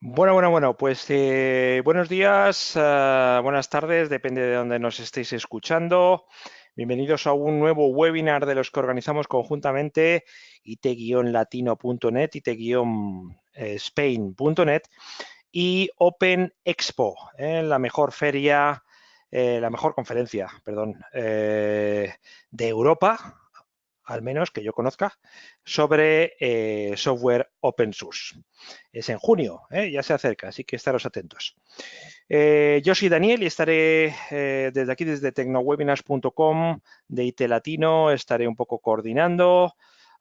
Bueno, bueno, bueno, pues eh, buenos días, eh, buenas tardes, depende de dónde nos estéis escuchando. Bienvenidos a un nuevo webinar de los que organizamos conjuntamente it-latino.net, it-spain.net y Open Expo, eh, la mejor feria, eh, la mejor conferencia, perdón, eh, de Europa, al menos que yo conozca, sobre eh, software open source. Es en junio, ¿eh? ya se acerca, así que estaros atentos. Eh, yo soy Daniel y estaré desde aquí, desde tecnowebinars.com de IT Latino, estaré un poco coordinando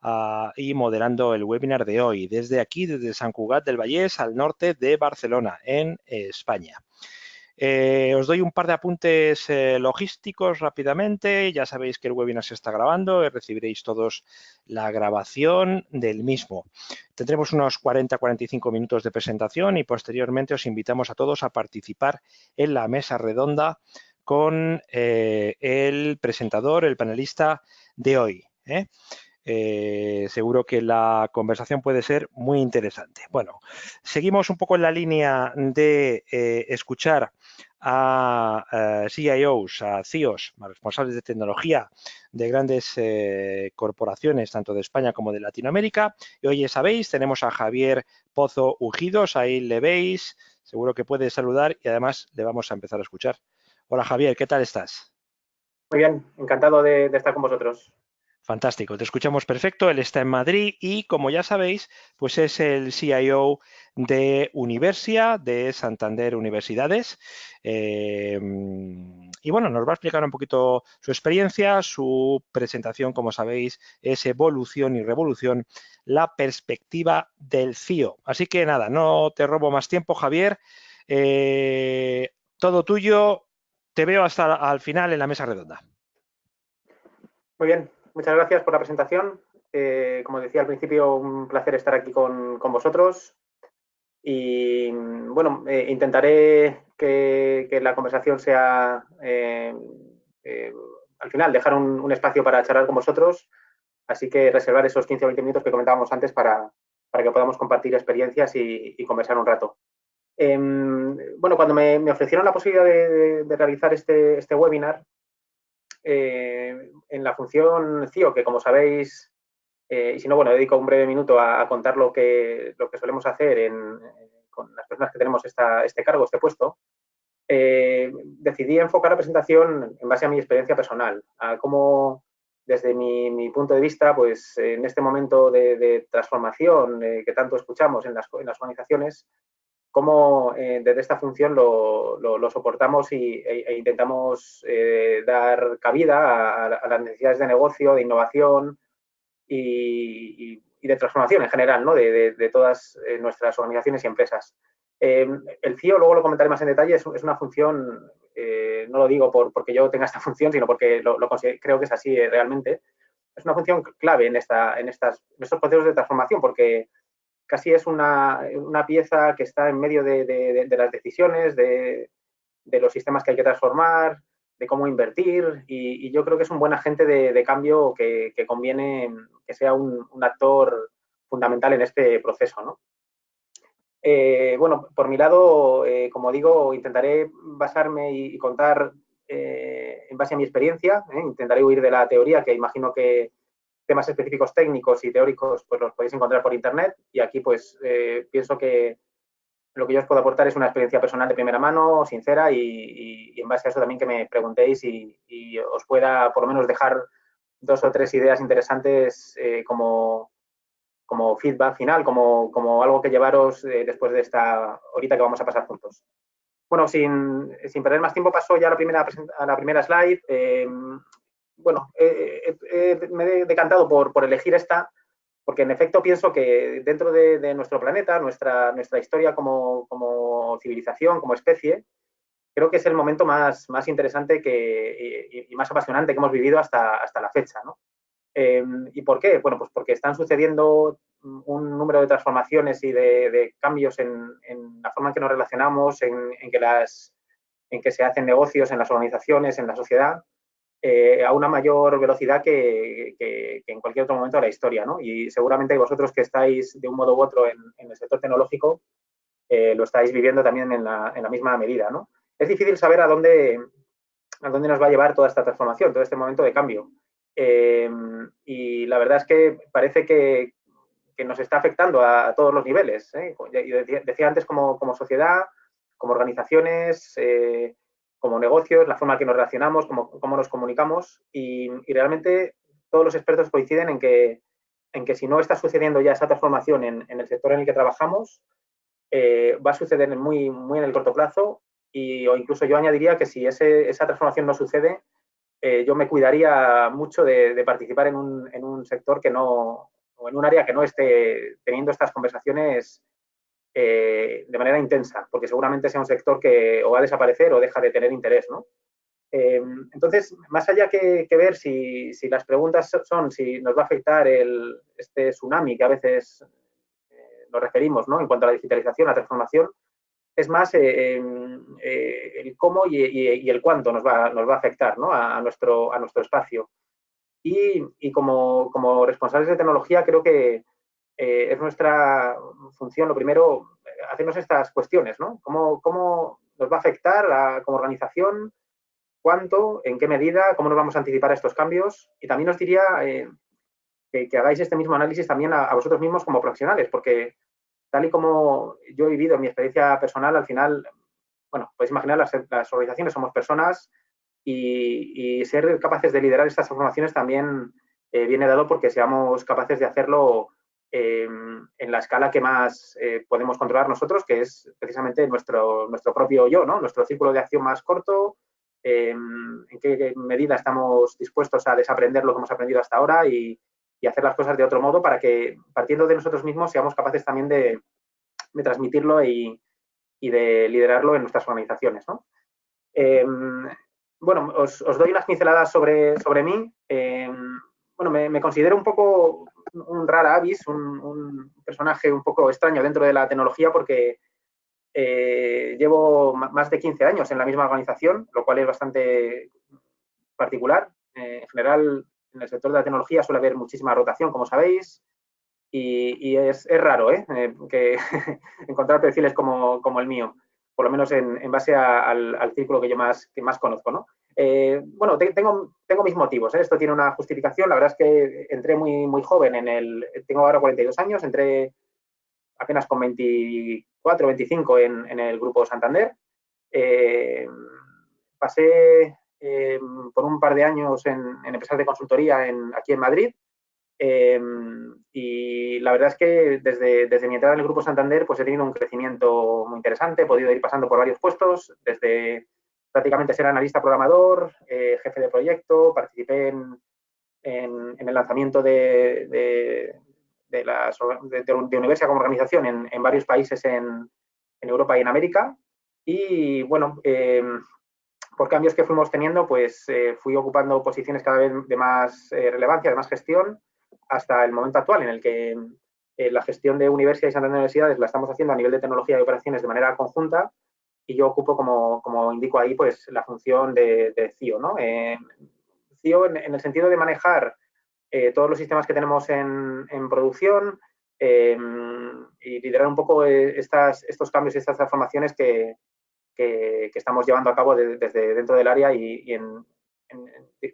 uh, y moderando el webinar de hoy, desde aquí, desde San Cugat del Vallés, al norte de Barcelona, en España. Eh, os doy un par de apuntes eh, logísticos rápidamente. Ya sabéis que el webinar se está grabando y recibiréis todos la grabación del mismo. Tendremos unos 40-45 minutos de presentación y posteriormente os invitamos a todos a participar en la mesa redonda con eh, el presentador, el panelista de hoy. ¿Eh? Eh, seguro que la conversación puede ser muy interesante. Bueno, seguimos un poco en la línea de eh, escuchar a, a, CIOs, a CIOs, a responsables de tecnología de grandes eh, corporaciones, tanto de España como de Latinoamérica. Y hoy, ya sabéis, tenemos a Javier Pozo Ujidos, ahí le veis, seguro que puede saludar y además le vamos a empezar a escuchar. Hola Javier, ¿qué tal estás? Muy bien, encantado de estar con vosotros. Fantástico, te escuchamos perfecto. Él está en Madrid y, como ya sabéis, pues es el CIO de Universia, de Santander Universidades. Eh, y bueno, nos va a explicar un poquito su experiencia, su presentación, como sabéis, es Evolución y Revolución, la perspectiva del CIO. Así que nada, no te robo más tiempo, Javier. Eh, todo tuyo. Te veo hasta al final en la mesa redonda. Muy bien, muchas gracias por la presentación. Eh, como decía al principio, un placer estar aquí con, con vosotros. Y bueno, eh, intentaré que, que, la conversación sea, eh, al final, dejar un, un, espacio para charlar con vosotros. Así que reservar esos 15 o 20 minutos que comentábamos antes para, para que podamos compartir experiencias y, conversar un rato. Em, bueno, cuando me, me, ofrecieron la posibilidad de, de realizar este, este webinar, eh, en la función CIO, que como sabéis, eh, y si no, bueno, dedico un breve minuto a, contar lo que, lo que solemos hacer con las personas que tenemos este cargo, este puesto, eh, decidí enfocar la presentación en base a mi experiencia personal, a cómo desde mi, punto de vista, pues en este momento de, transformación que tanto escuchamos en las, en las organizaciones, cómo eh, desde esta función lo, lo, lo soportamos y, e, e intentamos eh, dar cabida a, a, las necesidades de negocio, de innovación y, y, y de transformación en general, ¿no? de, de, de todas eh, nuestras organizaciones y empresas. Em, el CIO, luego lo comentaré más en detalle, es, es una función, eh, no lo digo por, porque yo tenga esta función, sino porque lo, lo creo que es así eh, realmente. Es una función clave en, esta, en, estas, en estos procesos de transformación porque casi es una, una pieza que está en medio de, de, las decisiones, de, de, los sistemas que hay que transformar, de cómo invertir y, yo creo que es un buen agente de, cambio que, que, conviene que sea un, un, actor fundamental en este proceso. ¿no? Eh, bueno, por mi lado, eh, como digo, intentaré basarme y, contar eh, en base a mi experiencia, intentaré huir de la teoría que imagino que, temas específicos técnicos y teóricos pues los podéis encontrar por internet y aquí pues eh, pienso que lo que yo os puedo aportar es una experiencia personal de primera mano, sincera y, en base a eso también que me preguntéis y, os pueda por lo menos dejar dos o tres ideas interesantes eh, como, como feedback final, como, como algo que llevaros eh, después de esta horita que vamos a pasar juntos. Bueno, sin, sin perder más tiempo paso ya a la primera, a la primera slide. Bueno, eh, me he decantado por, por, elegir esta, porque en efecto pienso que dentro de, nuestro planeta, nuestra, nuestra historia como, como, civilización, como especie, creo que es el momento más, más interesante que, y, más apasionante que hemos vivido hasta, hasta la fecha. ¿no? Eh, ¿Y por qué? Bueno, pues porque están sucediendo un número de transformaciones y de, de cambios en, en, la forma en que nos relacionamos, en, en, que las, en que se hacen negocios en las organizaciones, en la sociedad, eh, a una mayor velocidad que, que, en cualquier otro momento de la historia. ¿no? Y seguramente vosotros que estáis de un modo u otro en, el sector tecnológico, lo estáis viviendo también en la, misma medida, ¿no? Es difícil saber a dónde, a dónde nos va a llevar toda esta transformación, todo este momento de cambio. y la verdad es que parece que, que nos está afectando a, todos los niveles. ¿eh? decía, antes como, como, sociedad, como organizaciones, eh, como negocios, la forma en que nos relacionamos, cómo, cómo nos comunicamos y, realmente todos los expertos coinciden en que, en que si no está sucediendo ya esa transformación en, el sector en el que trabajamos, eh, va a suceder muy, muy en el corto plazo y, o incluso yo añadiría que si ese, esa transformación no sucede, yo me cuidaría mucho de, de participar en un, en un, sector que no, o en un área que no esté teniendo estas conversaciones eh, de manera intensa, porque seguramente sea un sector que o va a desaparecer o deja de tener interés, ¿no? Eh, entonces, más allá que, ver si, las preguntas son si nos va a afectar el, este tsunami que a veces eh, nos referimos ¿no? en cuanto a la digitalización, la transformación, es más el cómo y, el cuánto nos va, nos va a afectar ¿no? a, nuestro, a nuestro espacio. Y, como, como, responsables de tecnología creo que eh, es nuestra función, lo primero, hacernos estas cuestiones, ¿no? ¿Cómo, cómo nos va a afectar como organización? ¿Cuánto? ¿En qué medida? ¿Cómo nos vamos a anticipar a estos cambios? Y también os diría eh, que, hagáis este mismo análisis también a, vosotros mismos como profesionales, porque tal y como yo he vivido en mi experiencia personal, al final, bueno, podéis imaginar, las, las organizaciones somos personas, y, ser capaces de liderar estas transformaciones también eh, viene dado porque seamos capaces de hacerlo eh, en la escala que más eh, podemos controlar nosotros, que es precisamente nuestro, nuestro propio yo, ¿no? nuestro círculo de acción más corto, en qué medida estamos dispuestos a desaprender lo que hemos aprendido hasta ahora y, y, hacer las cosas de otro modo para que, partiendo de nosotros mismos, seamos capaces también de, de transmitirlo y, y, de liderarlo en nuestras organizaciones. ¿no? bueno, os, doy unas pinceladas sobre, sobre mí. Bueno, me, considero un poco un rara avis, un, personaje un poco extraño dentro de la tecnología porque eh, llevo más de 15 años en la misma organización, lo cual es bastante particular. Eh, en general, en el sector de la tecnología suele haber muchísima rotación, como sabéis, y, es, raro que encontrar perfiles como, como el mío por lo menos en, base al, círculo que yo más, que más conozco. ¿no? Eh, bueno, tengo, mis motivos, ¿eh? esto tiene una justificación, la verdad es que entré muy, joven en el, tengo ahora 42 años, entré apenas con 24, 25 en, en el grupo Santander. Eh, pasé por un par de años en, en empresas de consultoría aquí en Madrid y la verdad es que desde, desde mi entrada en el Grupo Santander pues he tenido un crecimiento muy interesante, he podido ir pasando por varios puestos, desde prácticamente ser analista programador, eh, jefe de proyecto, participé en, en, el lanzamiento de, de, de, las, de, Universidad como organización en, en varios países en, Europa y en América. Y bueno, em, por cambios que fuimos teniendo, pues eh, fui ocupando posiciones cada vez de más eh, relevancia, de más gestión hasta el momento actual en el que eh, la gestión de universidades y Santander Universidades la estamos haciendo a nivel de tecnología y operaciones de manera conjunta y yo ocupo, como, como indico ahí, pues la función de, de CIO, ¿no? Eh, CIO en, el sentido de manejar eh, todos los sistemas que tenemos en, en producción y liderar un poco estas, estos cambios y estas transformaciones que, que, estamos llevando a cabo desde dentro del área y, y en,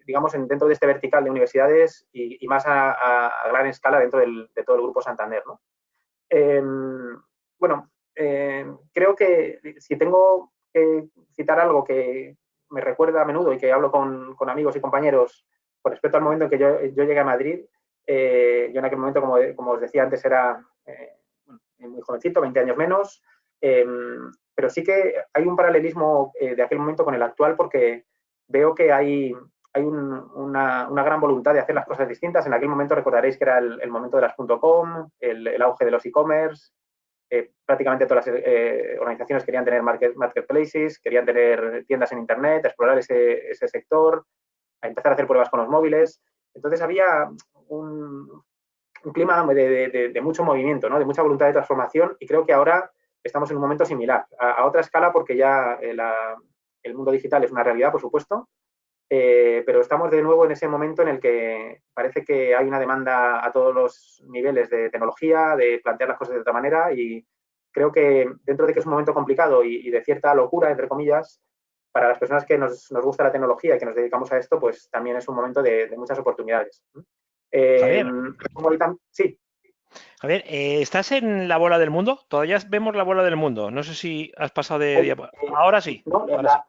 digamos, en, dentro de este vertical de universidades y, más a, gran escala dentro de todo el Grupo Santander. ¿no? Em, bueno, em, creo que si tengo que citar algo que me recuerda a menudo y que hablo con, amigos y compañeros con respecto al momento en que yo, llegué a Madrid, eh, yo en aquel momento, como, como os decía antes, era eh, muy jovencito, 20 años menos, em, pero sí que hay un paralelismo eh, de aquel momento con el actual porque veo que hay, hay una, gran voluntad de hacer las cosas distintas. En aquel momento recordaréis que era el, momento de las .com, el, auge de los e-commerce, eh, prácticamente todas las eh, organizaciones querían tener marketplaces, querían tener tiendas en Internet, explorar ese, sector, empezar a hacer pruebas con los móviles. Entonces había un, clima de, mucho movimiento, ¿no? de mucha voluntad de transformación y creo que ahora estamos en un momento similar, a, otra escala porque ya eh, el mundo digital es una realidad, por supuesto, eh, pero estamos de nuevo en ese momento en el que parece que hay una demanda a todos los niveles de tecnología, de plantear las cosas de otra manera y, creo que dentro de que es un momento complicado y, de cierta locura, entre comillas, para las personas que nos, gusta la tecnología y que nos dedicamos a esto, pues también es un momento de, muchas oportunidades. Eh, sí. Javier, eh, ¿estás en la bola del mundo? Todavía vemos la bola del mundo. No sé si has pasado de... Eh, ahora sí. la,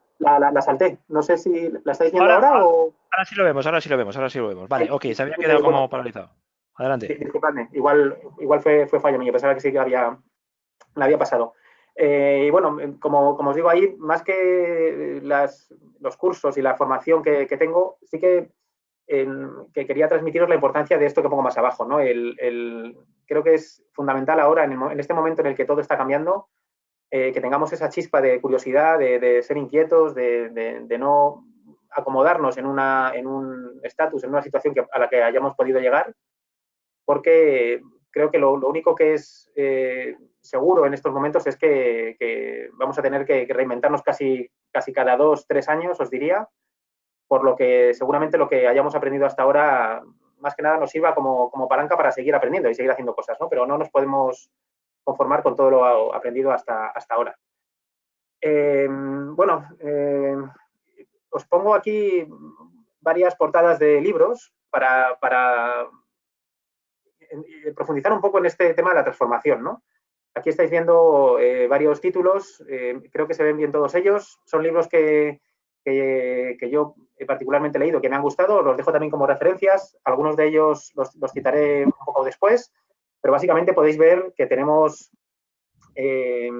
salté. No sé si la estáis viendo ahora, o... Ahora sí lo vemos, ahora sí lo vemos, ahora sí lo vemos. Vale, ok, se había quedado como paralizado. Adelante. Sí, disculpadme, igual, igual fue, fue fallo mío, pensaba que sí que había, la había pasado. Eh, y bueno, como, os digo ahí, más que los cursos y la formación que, tengo, sí que, que, quería transmitiros la importancia de esto que pongo más abajo. ¿no? El, creo que es fundamental ahora, en, este momento en el que todo está cambiando, eh, que tengamos esa chispa de curiosidad, de, ser inquietos, de, no acomodarnos en, un estatus, en una situación a la que hayamos podido llegar, porque creo que lo, único que es eh, seguro en estos momentos es que, vamos a tener que, reinventarnos casi, casi cada dos, tres años, os diría, por lo que seguramente lo que hayamos aprendido hasta ahora, más que nada nos sirva como, palanca para seguir aprendiendo y seguir haciendo cosas, ¿no? Pero no nos podemos conformar con todo lo aprendido hasta, hasta ahora. Eh, bueno, eh, os pongo aquí varias portadas de libros para, para profundizar un poco en este tema de la transformación, ¿no? Aquí estáis viendo eh, varios títulos, eh, creo que se ven bien todos ellos. Son libros que, yo he particularmente leído, que me han gustado, los dejo también como referencias. Algunos de ellos los, citaré un poco después, pero básicamente podéis ver que tenemos, eh,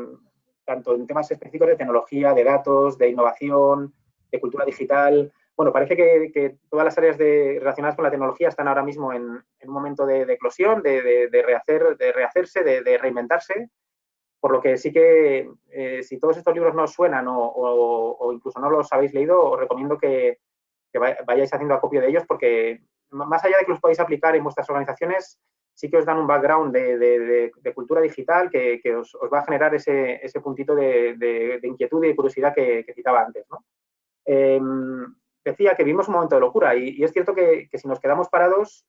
tanto en temas específicos de tecnología, de datos, de innovación, de cultura digital, bueno, parece que, todas las áreas relacionadas con la tecnología están ahora mismo en, un momento de, eclosión, de, rehacer, de rehacerse, de, reinventarse, por lo que sí que eh, si todos estos libros no os suenan o, incluso no los habéis leído, os recomiendo que, vayáis haciendo acopio de ellos porque más allá de que los podáis aplicar en vuestras organizaciones, sí que os dan un background de, cultura digital que, os, va a generar ese, puntito de, inquietud y curiosidad que, citaba antes. Em, decía que vivimos un momento de locura y, es cierto que, si nos quedamos parados,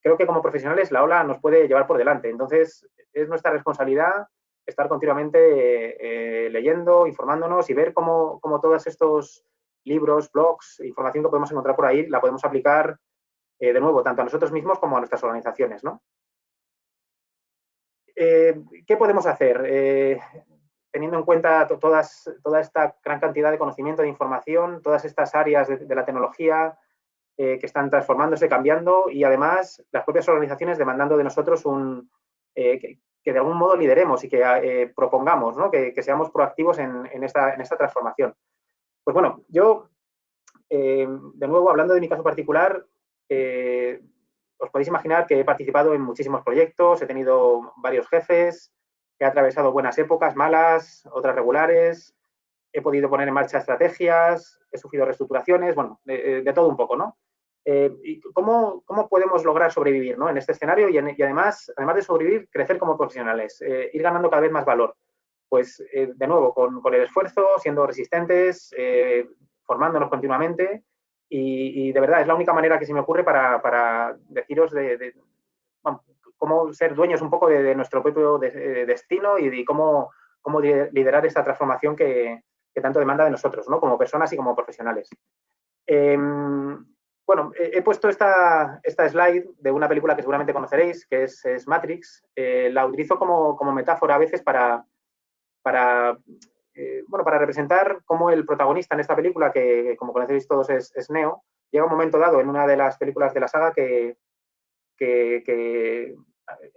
creo que como profesionales la ola nos puede llevar por delante. Entonces, es nuestra responsabilidad estar continuamente eh, leyendo, informándonos y ver cómo, todos estos libros, blogs, información que podemos encontrar por ahí, la podemos aplicar eh, de nuevo, tanto a nosotros mismos como a nuestras organizaciones. ¿no? Eh, ¿Qué podemos hacer? teniendo en cuenta toda esta gran cantidad de conocimiento, de información, todas estas áreas de, la tecnología eh, que están transformándose, cambiando y además las propias organizaciones demandando de nosotros un, eh, que, de algún modo lideremos y que eh, propongamos, ¿no? que, seamos proactivos en, esta, en, esta, transformación. Pues bueno, yo, de nuevo, hablando de mi caso particular, os podéis imaginar que he participado en muchísimos proyectos, he tenido varios jefes, He atravesado buenas épocas, malas, otras regulares, he podido poner en marcha estrategias, he sufrido reestructuraciones, bueno, de, todo un poco, ¿no? Eh, y cómo, ¿Cómo podemos lograr sobrevivir ¿no? en este escenario y, además, además de sobrevivir, crecer como profesionales, eh, ir ganando cada vez más valor? Pues, eh, de nuevo, con, el esfuerzo, siendo resistentes, formándonos continuamente y, de verdad es la única manera que se me ocurre para, deciros de, cómo ser dueños un poco de, nuestro propio destino y de cómo, cómo liderar esta transformación que, tanto demanda de nosotros, ¿no? como personas y como profesionales. Em, bueno, he, puesto esta, esta, slide de una película que seguramente conoceréis, que es, Matrix. Eh, la utilizo como, metáfora a veces para, para, eh, bueno, para representar cómo el protagonista en esta película, que como conocéis todos es, es Neo, llega un momento dado en una de las películas de la saga que, que,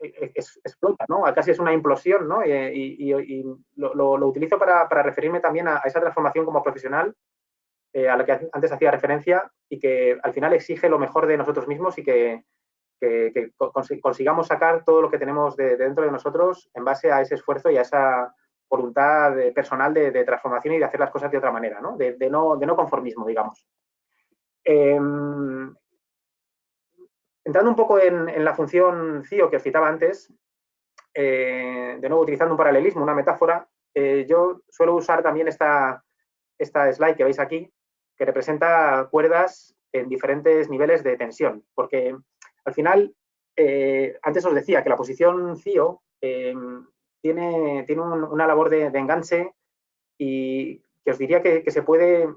eh, explota, ¿no? Casi es una implosión, ¿no? Eh, y, lo, utilizo para, referirme también a, esa transformación como profesional eh, a la que antes hacía referencia y que al final exige lo mejor de nosotros mismos y que, consigamos sacar todo lo que tenemos de, dentro de nosotros en base a ese esfuerzo y a esa voluntad personal de, transformación y de hacer las cosas de otra manera, ¿no? De, no, de no conformismo, digamos. Em, Entrando un poco en, la función CIO que os citaba antes, eh, de nuevo utilizando un paralelismo, una metáfora, eh, yo suelo usar también esta, esta slide que veis aquí, que representa cuerdas en diferentes niveles de tensión, porque al final, eh, antes os decía que la posición CIO tiene tiene, una labor de, enganche y que os diría que, se, puede,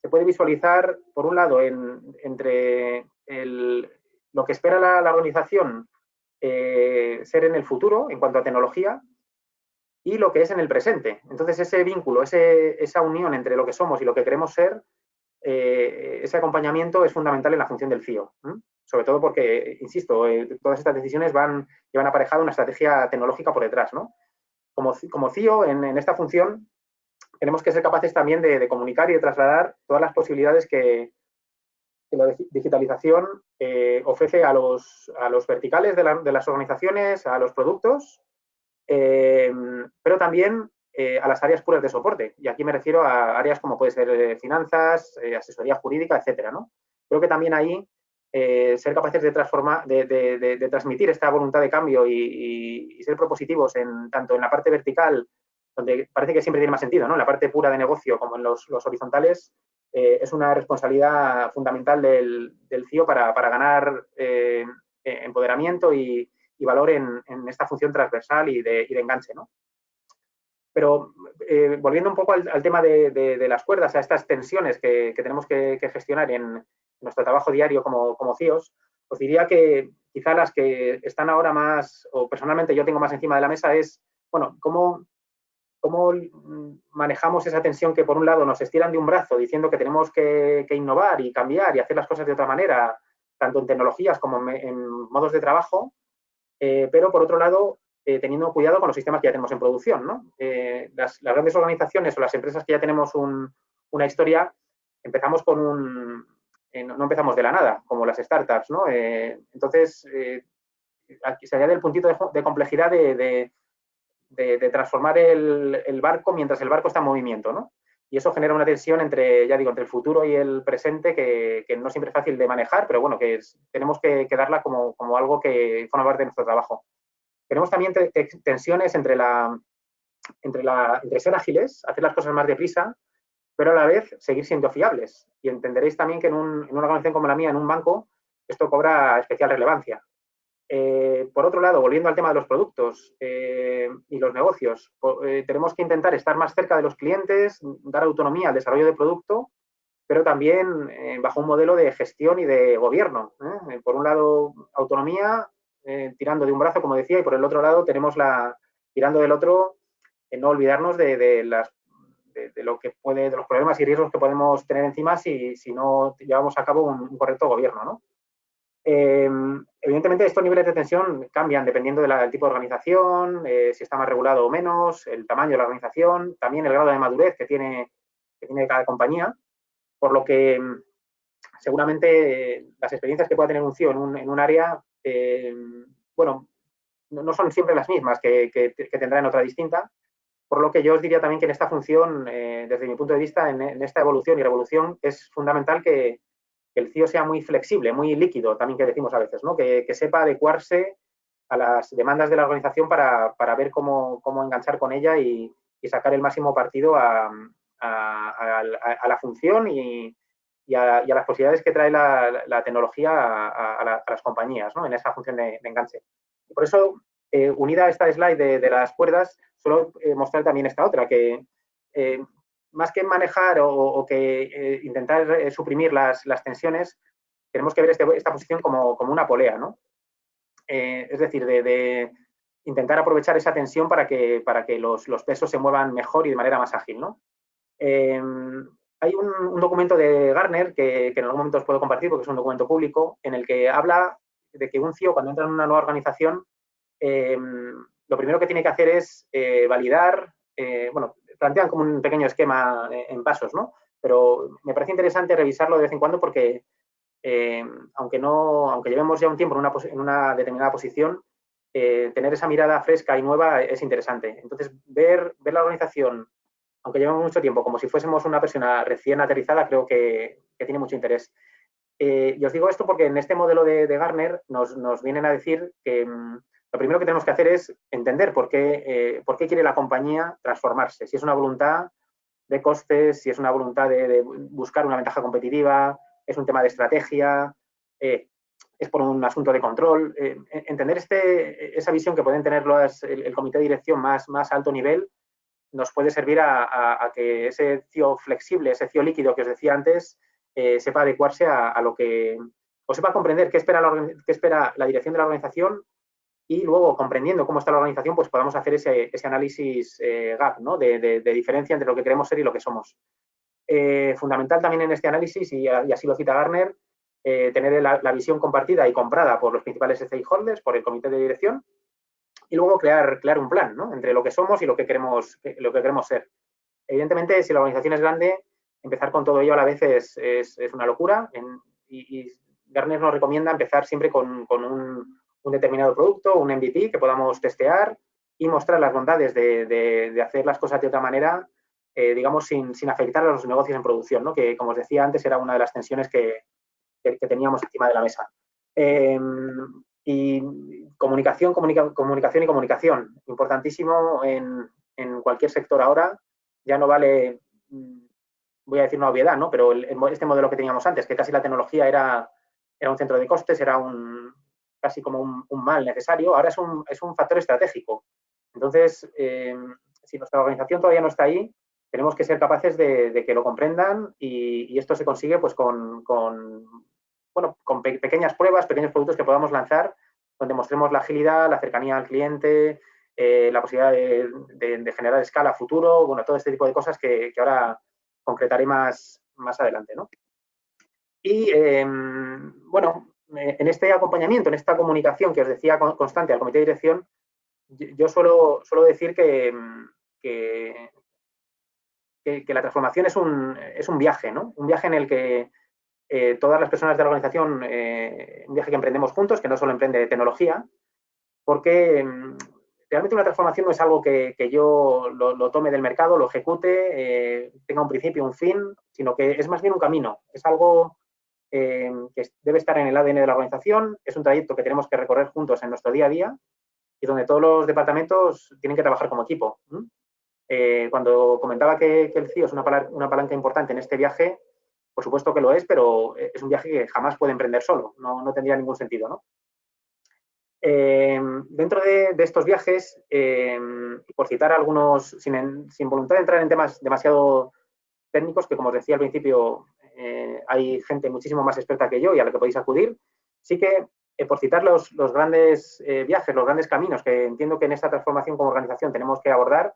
se puede visualizar, por un lado, entre lo que espera la, organización eh, ser en el futuro en cuanto a tecnología y lo que es en el presente. Entonces, ese vínculo, esa unión entre lo que somos y lo que queremos ser, eh, ese acompañamiento es fundamental en la función del CIO. Sobre todo porque, insisto, eh, todas estas decisiones van, llevan aparejado una estrategia tecnológica por detrás. Como, CIO, en, esta función, tenemos que ser capaces también de, comunicar y de trasladar todas las posibilidades que, la digitalización eh, ofrece a los, a los verticales de, las organizaciones, a los productos pero también eh, a las áreas puras de soporte. Y aquí me refiero a áreas como puede ser eh, finanzas, asesoría jurídica, etcétera. ¿no? Creo que también ahí ser capaces de transformar, de, transmitir esta voluntad de cambio y, ser propositivos en tanto en la parte vertical, donde parece que siempre tiene más sentido, ¿no? En la parte pura de negocio como en los, horizontales, es una responsabilidad fundamental del, CIO para, para ganar empoderamiento y, y valor en, esta función transversal y de, enganche. ¿no? Pero eh, volviendo un poco al, tema de, las cuerdas, a estas tensiones que, tenemos que, gestionar en nuestro trabajo diario como, como CIOs, os diría que quizá las que están ahora más, o personalmente yo tengo más encima de la mesa, es, bueno, cómo, cómo manejamos esa tensión que por un lado nos estiran de un brazo diciendo que tenemos que, innovar y cambiar y hacer las cosas de otra manera, tanto en tecnologías como en modos de trabajo, eh, pero por otro lado, eh, teniendo cuidado con los sistemas que ya tenemos en producción. Eh, las, grandes organizaciones o las empresas que ya tenemos una historia, empezamos con un... no empezamos de la nada, como las startups. ¿no? entonces, aquí se añade el puntito de, complejidad de, transformar el, barco mientras el barco está en movimiento. ¿no? y eso genera una tensión entre, ya digo, entre el futuro y el presente que, no siempre es fácil de manejar, pero bueno, que tenemos que, darla como, algo que forma parte de nuestro trabajo. Tenemos también tensiones entre, la, entre, la, entre ser ágiles, hacer las cosas más deprisa, pero a la vez seguir siendo fiables. Y entenderéis también que en, un, en una organización como la mía, en un banco, esto cobra especial relevancia. Eh, por otro lado, volviendo al tema de los productos eh, y los negocios, eh, tenemos que intentar estar más cerca de los clientes, dar autonomía al desarrollo de producto, pero también bajo un modelo de gestión y de gobierno. por un lado, autonomía, tirando de un brazo, como decía, y por el otro lado tenemos la, tirando del otro, no olvidarnos de, las de, lo que puede, de los problemas y riesgos que podemos tener encima si, si no llevamos a cabo un, un correcto gobierno. ¿no? Em, evidentemente, estos niveles de tensión cambian dependiendo del tipo de organización, eh, si está más regulado o menos, el tamaño de la organización, también el grado de madurez que tiene, que tiene cada compañía, por lo que em, seguramente eh, las experiencias que pueda tener un CEO en un, área, em, bueno, no, son siempre las mismas que, tendrá en otra distinta, por lo que yo os diría también que en esta función, eh, desde mi punto de vista, en esta evolución y revolución, es fundamental que, que el CIO sea muy flexible, muy líquido, también que decimos a veces, ¿no? que, sepa adecuarse a las demandas de la organización para, ver cómo, enganchar con ella y, sacar el máximo partido a, la función y, a, las posibilidades que trae la, tecnología a, las compañías ¿no? en esa función de, enganche. por eso, eh, unida a esta slide de, las cuerdas, solo eh, mostrar también esta otra, que eh, más que manejar o, que eh, intentar eh, suprimir las, tensiones, tenemos que ver este, esta posición como, una polea, ¿no? Eh, es decir, de, intentar aprovechar esa tensión para que, para que los, pesos se muevan mejor y de manera más ágil, ¿no? Hay un, documento de Garner que, en algún momento os puedo compartir porque es un documento público en el que habla de que un CIO cuando entra en una nueva organización lo primero que tiene que hacer es validar, bueno, plantean como un pequeño esquema eh, en pasos, ¿no? Pero me parece interesante revisarlo de vez en cuando porque, eh, aunque no, aunque llevemos ya un tiempo en una, en una determinada posición, eh, tener esa mirada fresca y nueva es interesante. Entonces, ver, ver la organización, aunque llevemos mucho tiempo, como si fuésemos una persona recién aterrizada, creo que, tiene mucho interés. y os digo esto porque en este modelo de, Garner nos, nos, vienen a decir que mm, lo primero que tenemos que hacer es entender por qué, eh, por qué quiere la compañía transformarse. Si es una voluntad de costes, si es una voluntad de, buscar una ventaja competitiva, es un tema de estrategia. Eh, es por un asunto de control. Eh, entender este, esa visión que pueden tener el, comité de dirección más, más alto nivel nos puede servir a, que ese CIO flexible, ese CIO líquido que os decía antes, eh, sepa adecuarse a, lo que, o sepa comprender qué espera, la, espera la dirección de la organización y luego comprendiendo cómo está la organización, pues podamos hacer ese, análisis eh, gap, ¿no? De, diferencia entre lo que queremos ser y lo que somos. Eh, fundamental también en este análisis, y, así lo cita Garner, tener la, visión compartida y comprada por los principales stakeholders, por el comité de dirección, y luego crear, crear un plan ¿no? entre lo que somos y lo que queremos, lo que queremos ser. Evidentemente, si la organización es grande, empezar con todo ello a la vez es, es, una locura y, y, nos recomienda empezar siempre con, con un, un, determinado producto, un MVP que podamos testear y mostrar las bondades de, de, hacer las cosas de otra manera, eh, digamos, sin, sin, afectar a los negocios en producción, ¿no? que como os decía antes era una de las tensiones que, que, teníamos encima de la mesa. Em, y comunicación, comunicación y comunicación. Importantísimo en, en, cualquier sector ahora. Ya no vale, mm, voy a decir una obviedad, ¿no? Pero este modelo que teníamos antes, que casi la tecnología era, era un centro de costes, era un, casi como un, mal necesario, ahora es un, es un factor estratégico. Entonces, eh, si nuestra organización todavía no está ahí, tenemos que ser capaces de, que lo comprendan y, esto se consigue pues con, con bueno, con pequeñas pruebas, pequeños productos que podamos lanzar, donde mostremos la agilidad, la cercanía al cliente, eh, la posibilidad de, generar escala futuro, bueno, todo este tipo de cosas que, ahora concretaré más, más adelante, ¿no? Y, em, bueno, eh, en este acompañamiento, en esta comunicación que os decía constante al comité de dirección, yo suelo, suelo decir que, que, que, la transformación es un, es un viaje, ¿no? Un viaje en el que eh, todas las personas de la organización, eh, un viaje que emprendemos juntos, que no solo emprende tecnología, porque mm, realmente una transformación no es algo que, yo lo, tome del mercado, lo ejecute, eh, tenga un principio, un fin, sino que es más bien un camino, es algo que debe estar en el ADN de la organización, es un trayecto que tenemos que recorrer juntos en nuestro día a día y donde todos los departamentos tienen que trabajar como equipo. cuando comentaba que, el CIO es una, una palanca importante en este viaje, por supuesto que lo es, pero eh, es un viaje que jamás puede emprender solo, no, tendría ningún sentido, ¿no? Em, dentro de, estos viajes, em, por citar algunos, sin, voluntad de entrar en temas demasiado técnicos, que como os decía al principio, eh, hay gente muchísimo más experta que yo y a la que podéis acudir, sí que eh, por citar los, los grandes viajes, los grandes caminos que entiendo que en esta transformación como organización tenemos que abordar,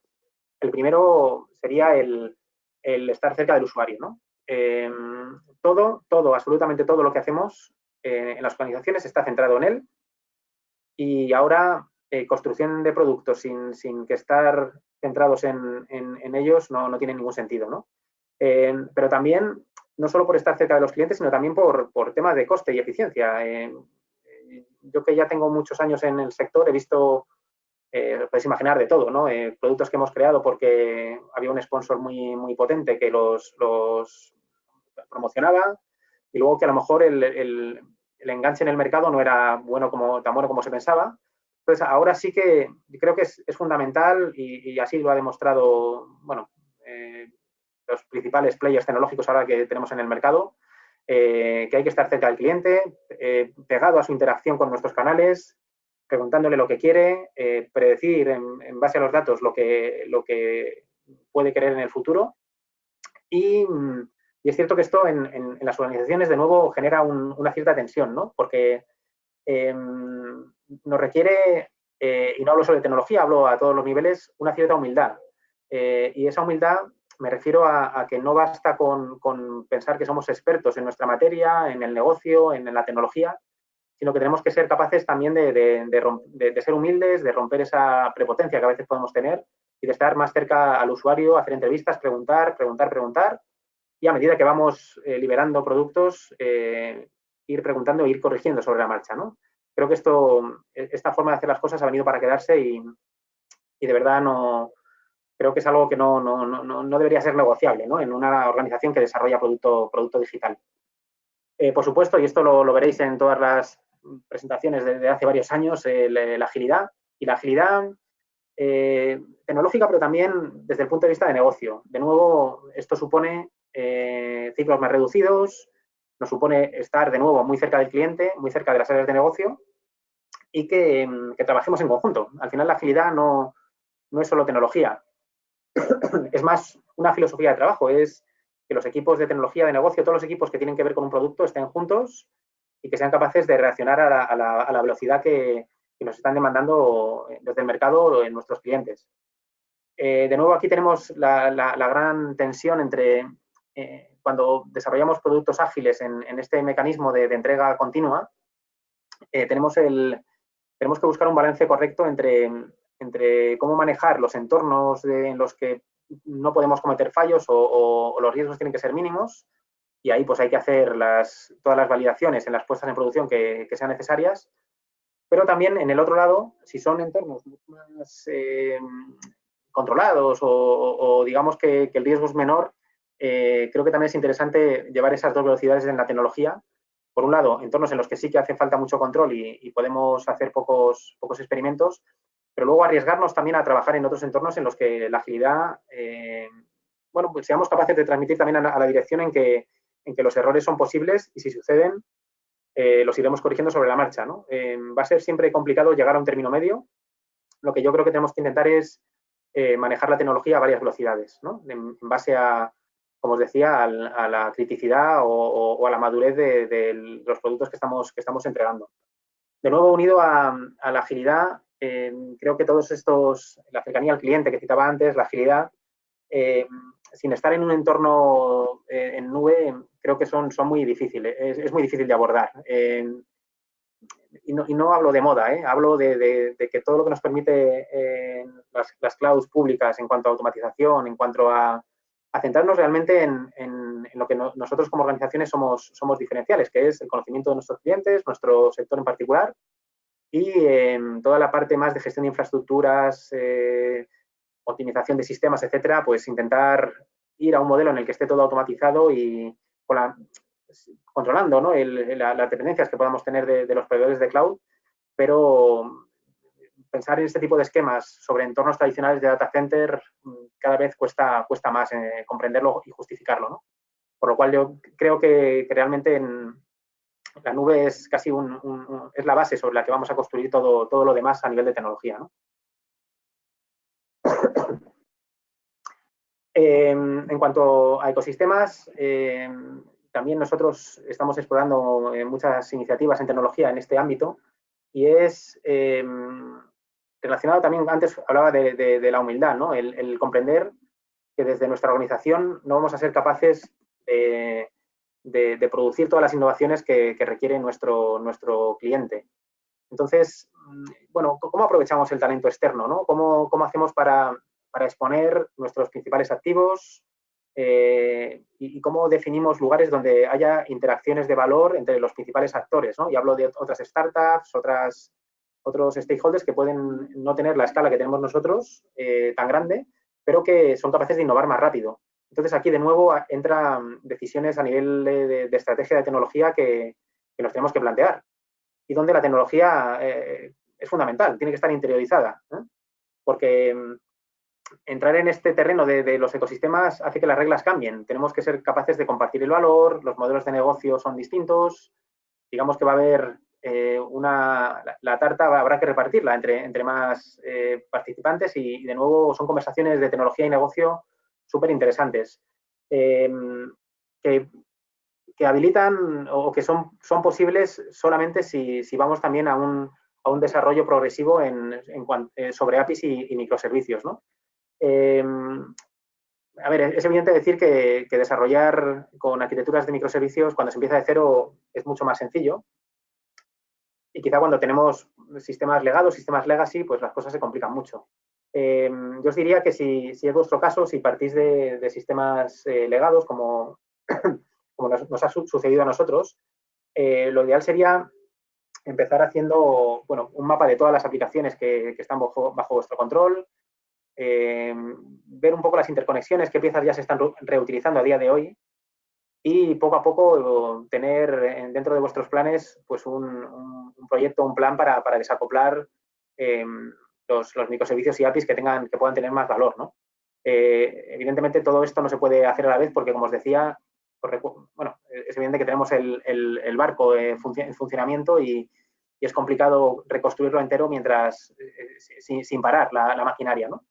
el primero sería el, el estar cerca del usuario, ¿no? Em, todo, todo, absolutamente todo lo que hacemos eh, en las organizaciones está centrado en él y ahora eh, construcción de productos sin, que estar centrados en, ellos no, tiene ningún sentido, ¿no? Em, pero también, no solo por estar cerca de los clientes, sino también por, por temas de coste y eficiencia. Em, yo que ya tengo muchos años en el sector, he visto eh, podéis imaginar de todo, ¿no? Eh, productos que hemos creado porque había un sponsor muy, muy potente que los, los promocionaba y luego que a lo mejor el, el, enganche en el mercado no era bueno como, tan bueno como se pensaba. Entonces, ahora sí que creo que es, es fundamental y, así lo ha demostrado, bueno, eh, los principales players tecnológicos ahora que tenemos en el mercado, que hay que estar cerca del cliente, pegado a su interacción con nuestros canales, preguntándole lo que quiere, eh, predecir en, base a los datos lo que, lo que puede querer en el futuro. Y, es cierto que esto en, las organizaciones, de nuevo, genera una cierta tensión, ¿no? Porque em, nos requiere, eh, y no hablo solo de tecnología, hablo a todos los niveles, una cierta humildad. Eh, y esa humildad me refiero a, que no basta con, con, pensar que somos expertos en nuestra materia, en el negocio, en la tecnología, sino que tenemos que ser capaces también de, ser humildes, de romper esa prepotencia que a veces podemos tener y de estar más cerca al usuario, hacer entrevistas, preguntar, preguntar, preguntar. Y a medida que vamos eh, liberando productos, eh, ir preguntando e ir corrigiendo sobre la marcha. ¿no? Creo que esto, esta forma de hacer las cosas ha venido para quedarse y, de verdad no, creo que es algo que no, no, debería ser negociable ¿no? en una organización que desarrolla producto, producto digital. Eh, por supuesto, y esto lo, veréis en todas las presentaciones desde hace varios años, la agilidad. Y la agilidad tecnológica, pero también desde el punto de vista de negocio. De nuevo, esto supone ciclos más reducidos, nos supone estar de nuevo muy cerca del cliente, muy cerca de las áreas de negocio y que, trabajemos en conjunto. Al final la agilidad no, no es solo tecnología, es más una filosofía de trabajo, es que los equipos de tecnología de negocio, todos los equipos que tienen que ver con un producto estén juntos y que sean capaces de reaccionar a la, velocidad que, nos están demandando desde el mercado en nuestros clientes. Eh, de nuevo, aquí tenemos la, gran tensión entre eh, cuando desarrollamos productos ágiles en, este mecanismo de, entrega continua, eh, tenemos, que buscar un balance correcto entre, cómo manejar los entornos en los que no podemos cometer fallos o, los riesgos tienen que ser mínimos y ahí pues hay que hacer las, todas las validaciones en las puestas en producción que, sean necesarias. Pero también en el otro lado, si son entornos más eh, controlados o, digamos que, el riesgo es menor, eh, creo que también es interesante llevar esas dos velocidades en la tecnología. Por un lado, entornos en los que sí que hace falta mucho control y, podemos hacer pocos, pocos experimentos, pero luego arriesgarnos también a trabajar en otros entornos en los que la agilidad, eh, bueno, pues seamos capaces de transmitir también a, la dirección en que, en que los errores son posibles y si suceden, eh, los iremos corrigiendo sobre la marcha. ¿no? Va a ser siempre complicado llegar a un término medio. Lo que yo creo que tenemos que intentar es manejar la tecnología a varias velocidades, ¿no? en, base a, como os decía, a, la criticidad o, a la madurez de, los productos que estamos, que estamos entregando. De nuevo, unido a, a la agilidad, creo que todos estos, la cercanía al cliente que citaba antes, la agilidad, eh, sin estar en un entorno eh, en nube, creo que son, son muy difíciles, es, muy difícil de abordar. y, no, hablo de moda, ¿eh? hablo de, que todo lo que nos permite las, las, clouds públicas en cuanto a automatización, en cuanto a, centrarnos realmente en, lo que nosotros como organizaciones somos, somos diferenciales, que es el conocimiento de nuestros clientes, nuestro sector en particular, y en toda la parte más de gestión de infraestructuras, eh, optimización de sistemas, etcétera, pues intentar ir a un modelo en el que esté todo automatizado y controlando ¿no? las dependencias que podamos tener de, los proveedores de cloud, pero pensar en este tipo de esquemas sobre entornos tradicionales de data center mm, cada vez cuesta, cuesta más eh, comprenderlo y justificarlo. Por lo cual yo creo que, realmente en, la nube es casi un, es la base sobre la que vamos a construir todo, todo lo demás a nivel de tecnología. Em, en cuanto a ecosistemas, em, también nosotros estamos explorando eh, muchas iniciativas en tecnología en este ámbito y es em, relacionado también, antes hablaba de, la humildad, ¿no? el, comprender que desde nuestra organización no vamos a ser capaces de, producir todas las innovaciones que, requiere nuestro, nuestro cliente. Entonces, mm, bueno, ¿cómo aprovechamos el talento externo? ¿no? ¿Cómo, hacemos para, exponer nuestros principales activos eh, y, cómo definimos lugares donde haya interacciones de valor entre los principales actores? ¿no? Y hablo de otras startups, otras, otros stakeholders que pueden no tener la escala que tenemos nosotros eh, tan grande, pero que son capaces de innovar más rápido. Entonces, aquí de nuevo entran decisiones a nivel de, estrategia de tecnología que, nos tenemos que plantear y donde la tecnología eh, es fundamental, tiene que estar interiorizada. Porque mm, entrar en este terreno de, los ecosistemas hace que las reglas cambien. Tenemos que ser capaces de compartir el valor, los modelos de negocio son distintos, digamos que va a haber eh, una, la, tarta habrá que repartirla entre, entre más eh, participantes y, de nuevo son conversaciones de tecnología y negocio súper interesantes, eh, que, habilitan o que son, son posibles solamente si, vamos también a un, a un desarrollo progresivo en, eh, sobre APIs y, microservicios. ¿no? Eh, a ver, es evidente decir que, desarrollar con arquitecturas de microservicios cuando se empieza de cero es mucho más sencillo. Y quizá cuando tenemos sistemas legados, sistemas legacy, pues las cosas se complican mucho. Em, yo os diría que si, es vuestro caso, si partís de, sistemas eh, legados, como, como nos, ha sucedido a nosotros, eh, lo ideal sería empezar haciendo bueno, un mapa de todas las aplicaciones que, están bajo, vuestro control, ver un poco las interconexiones, qué piezas ya se están reutilizando a día de hoy y poco a poco tener dentro de vuestros planes pues un, proyecto, un plan para, para desacoplar em, los, microservicios y APIs que, tengan, que puedan tener más valor. ¿no? Eh, evidentemente todo esto no se puede hacer a la vez porque, como os decía, bueno, es evidente que tenemos el, barco en funcionamiento y, es complicado reconstruirlo entero mientras, sin, parar la, maquinaria, ¿no?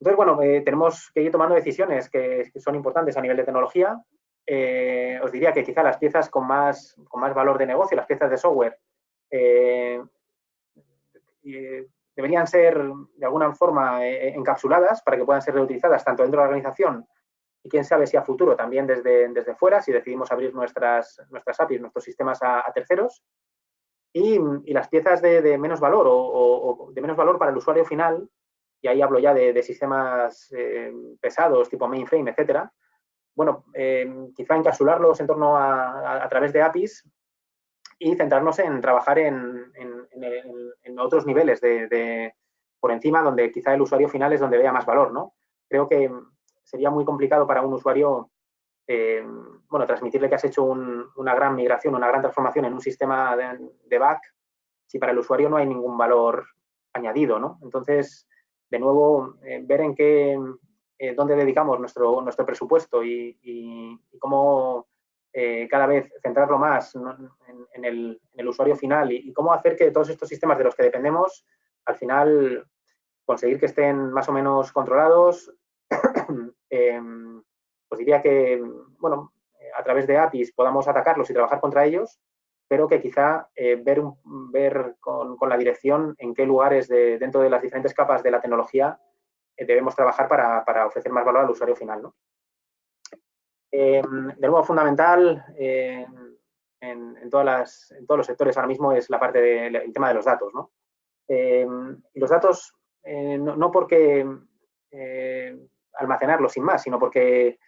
Entonces, bueno, tenemos que ir tomando decisiones que, son importantes a nivel de tecnología. Os diría que quizá las piezas con más, con más valor de negocio, las piezas de software, deberían ser de alguna forma eh, eh, encapsuladas para que puedan ser reutilizadas tanto dentro de la organización y quién sabe si a futuro también desde, desde fuera, si decidimos abrir nuestras, nuestras APIs, nuestros sistemas a, terceros. Y, las piezas de, menos valor o, de menos valor para el usuario final, y ahí hablo ya de, sistemas eh, pesados tipo mainframe, etcétera, bueno, quizá encapsularlos en torno a, a, través de APIs y centrarnos en trabajar en, otros niveles de, por encima, donde quizá el usuario final es donde vea más valor, ¿no? Creo que sería muy complicado para un usuario, eh, bueno, transmitirle que has hecho una gran migración, una gran transformación en un sistema de, back, si para el usuario no hay ningún valor añadido, ¿no? Entonces, de nuevo, eh, ver en qué, eh, dónde dedicamos nuestro, nuestro presupuesto y cómo eh, cada vez centrarlo más en, el, usuario final y, cómo hacer que todos estos sistemas de los que dependemos, al final conseguir que estén más o menos controlados. Em, pues diría que, bueno, a través de APIs podamos atacarlos y trabajar contra ellos, pero que quizá eh, ver, ver con, la dirección en qué lugares de, dentro de las diferentes capas de la tecnología debemos trabajar para, para, ofrecer más valor al usuario final. ¿no? Em, de nuevo, fundamental en, todas en, todos los sectores ahora mismo es la parte del tema de los datos. ¿no? Em, los datos, eh, no, porque eh, almacenarlos sin más, sino porque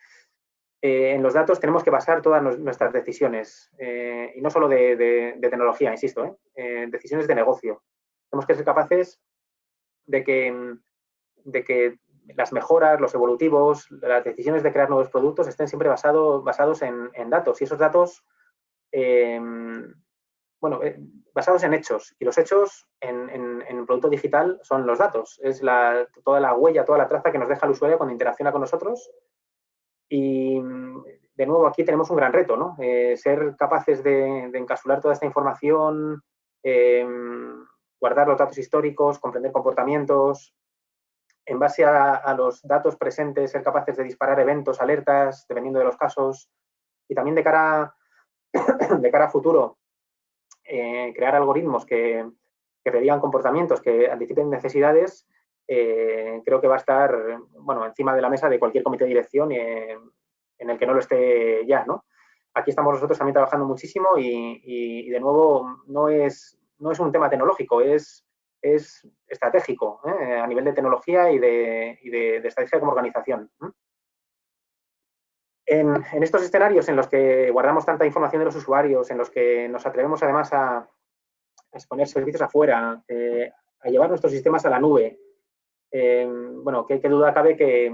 eh, en los datos tenemos que basar todas nuestras decisiones, y no solo de, tecnología, insisto, decisiones de negocio. Tenemos que ser capaces de que, de que las mejoras, los evolutivos, las decisiones de crear nuevos productos estén siempre basado, basados en, datos. Y esos datos, em, bueno, eh, basados en hechos. Y los hechos en, en, producto digital son los datos, es la, toda la huella, toda la traza que nos deja el usuario cuando interacciona con nosotros. Y de nuevo aquí tenemos un gran reto, ¿no? Eh, ser capaces de, de, encapsular toda esta información, em, guardar los datos históricos, comprender comportamientos, en base a, los datos presentes, ser capaces de disparar eventos, alertas, dependiendo de los casos, y también de cara, de cara a futuro, eh, crear algoritmos que, que predigan comportamientos, que anticipen necesidades, eh, creo que va a estar bueno, encima de la mesa de cualquier comité de dirección eh, en el que no lo esté ya. ¿no? Aquí estamos nosotros también trabajando muchísimo y, y de nuevo no es, no es un tema tecnológico, es es estratégico ¿eh? a nivel de tecnología y de, estrategia como organización. En, estos escenarios en los que guardamos tanta información de los usuarios, en los que nos atrevemos además a, exponer servicios afuera, eh, a llevar nuestros sistemas a la nube, eh, bueno, qué, duda cabe que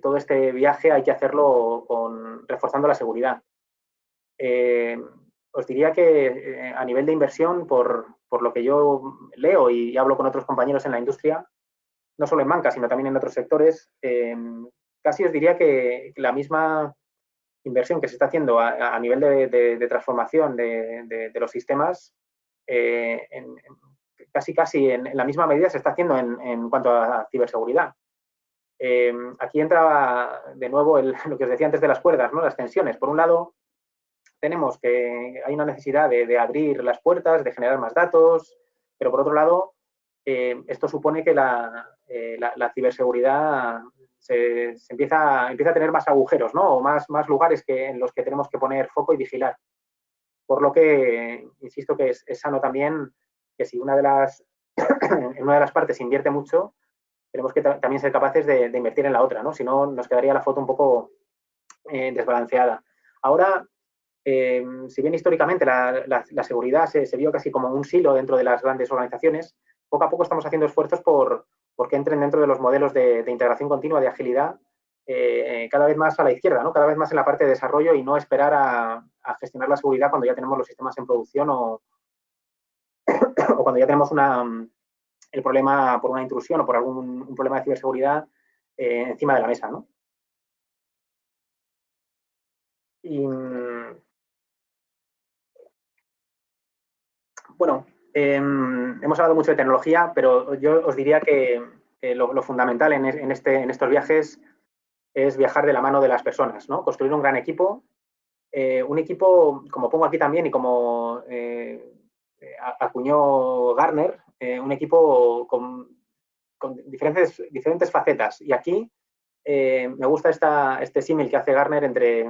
todo este viaje hay que hacerlo con, reforzando la seguridad os diría que eh, a nivel de inversión, por, lo que yo leo y, hablo con otros compañeros en la industria, no solo en banca, sino también en otros sectores, eh, casi os diría que la misma inversión que se está haciendo a, nivel de, transformación de, los sistemas, eh, casi casi en, la misma medida se está haciendo en, cuanto a ciberseguridad. aquí entra de nuevo lo que os decía antes de las cuerdas, ¿no? las tensiones. Por un lado, tenemos que hay una necesidad de, abrir las puertas, de generar más datos, pero por otro lado, eh, esto supone que la, eh, ciberseguridad se, empieza, empieza a tener más agujeros, ¿no? O más, más lugares que, en los que tenemos que poner foco y vigilar. Por lo que, insisto que es, sano también que si una de las, en una de las partes invierte mucho, tenemos que también ser capaces de, invertir en la otra, ¿no? Si no, nos quedaría la foto un poco eh, desbalanceada. Ahora, Em, si bien históricamente la, seguridad se, vio casi como un silo dentro de las grandes organizaciones, poco a poco estamos haciendo esfuerzos por, que entren dentro de los modelos de, integración continua, de agilidad, eh, cada vez más a la izquierda, ¿no? cada vez más en la parte de desarrollo y no esperar a, gestionar la seguridad cuando ya tenemos los sistemas en producción o, cuando ya tenemos el problema por una intrusión o por algún problema de ciberseguridad eh, encima de la mesa. ¿no? Y, bueno, em, hemos hablado mucho de tecnología, pero yo os diría que lo, fundamental en, este, en estos viajes es viajar de la mano de las personas, ¿no? Construir un gran equipo, eh, un equipo, como pongo aquí también y como eh, acuñó Garner, eh, un equipo con, diferentes, diferentes facetas. Y aquí me gusta esta, este símil que hace Garner entre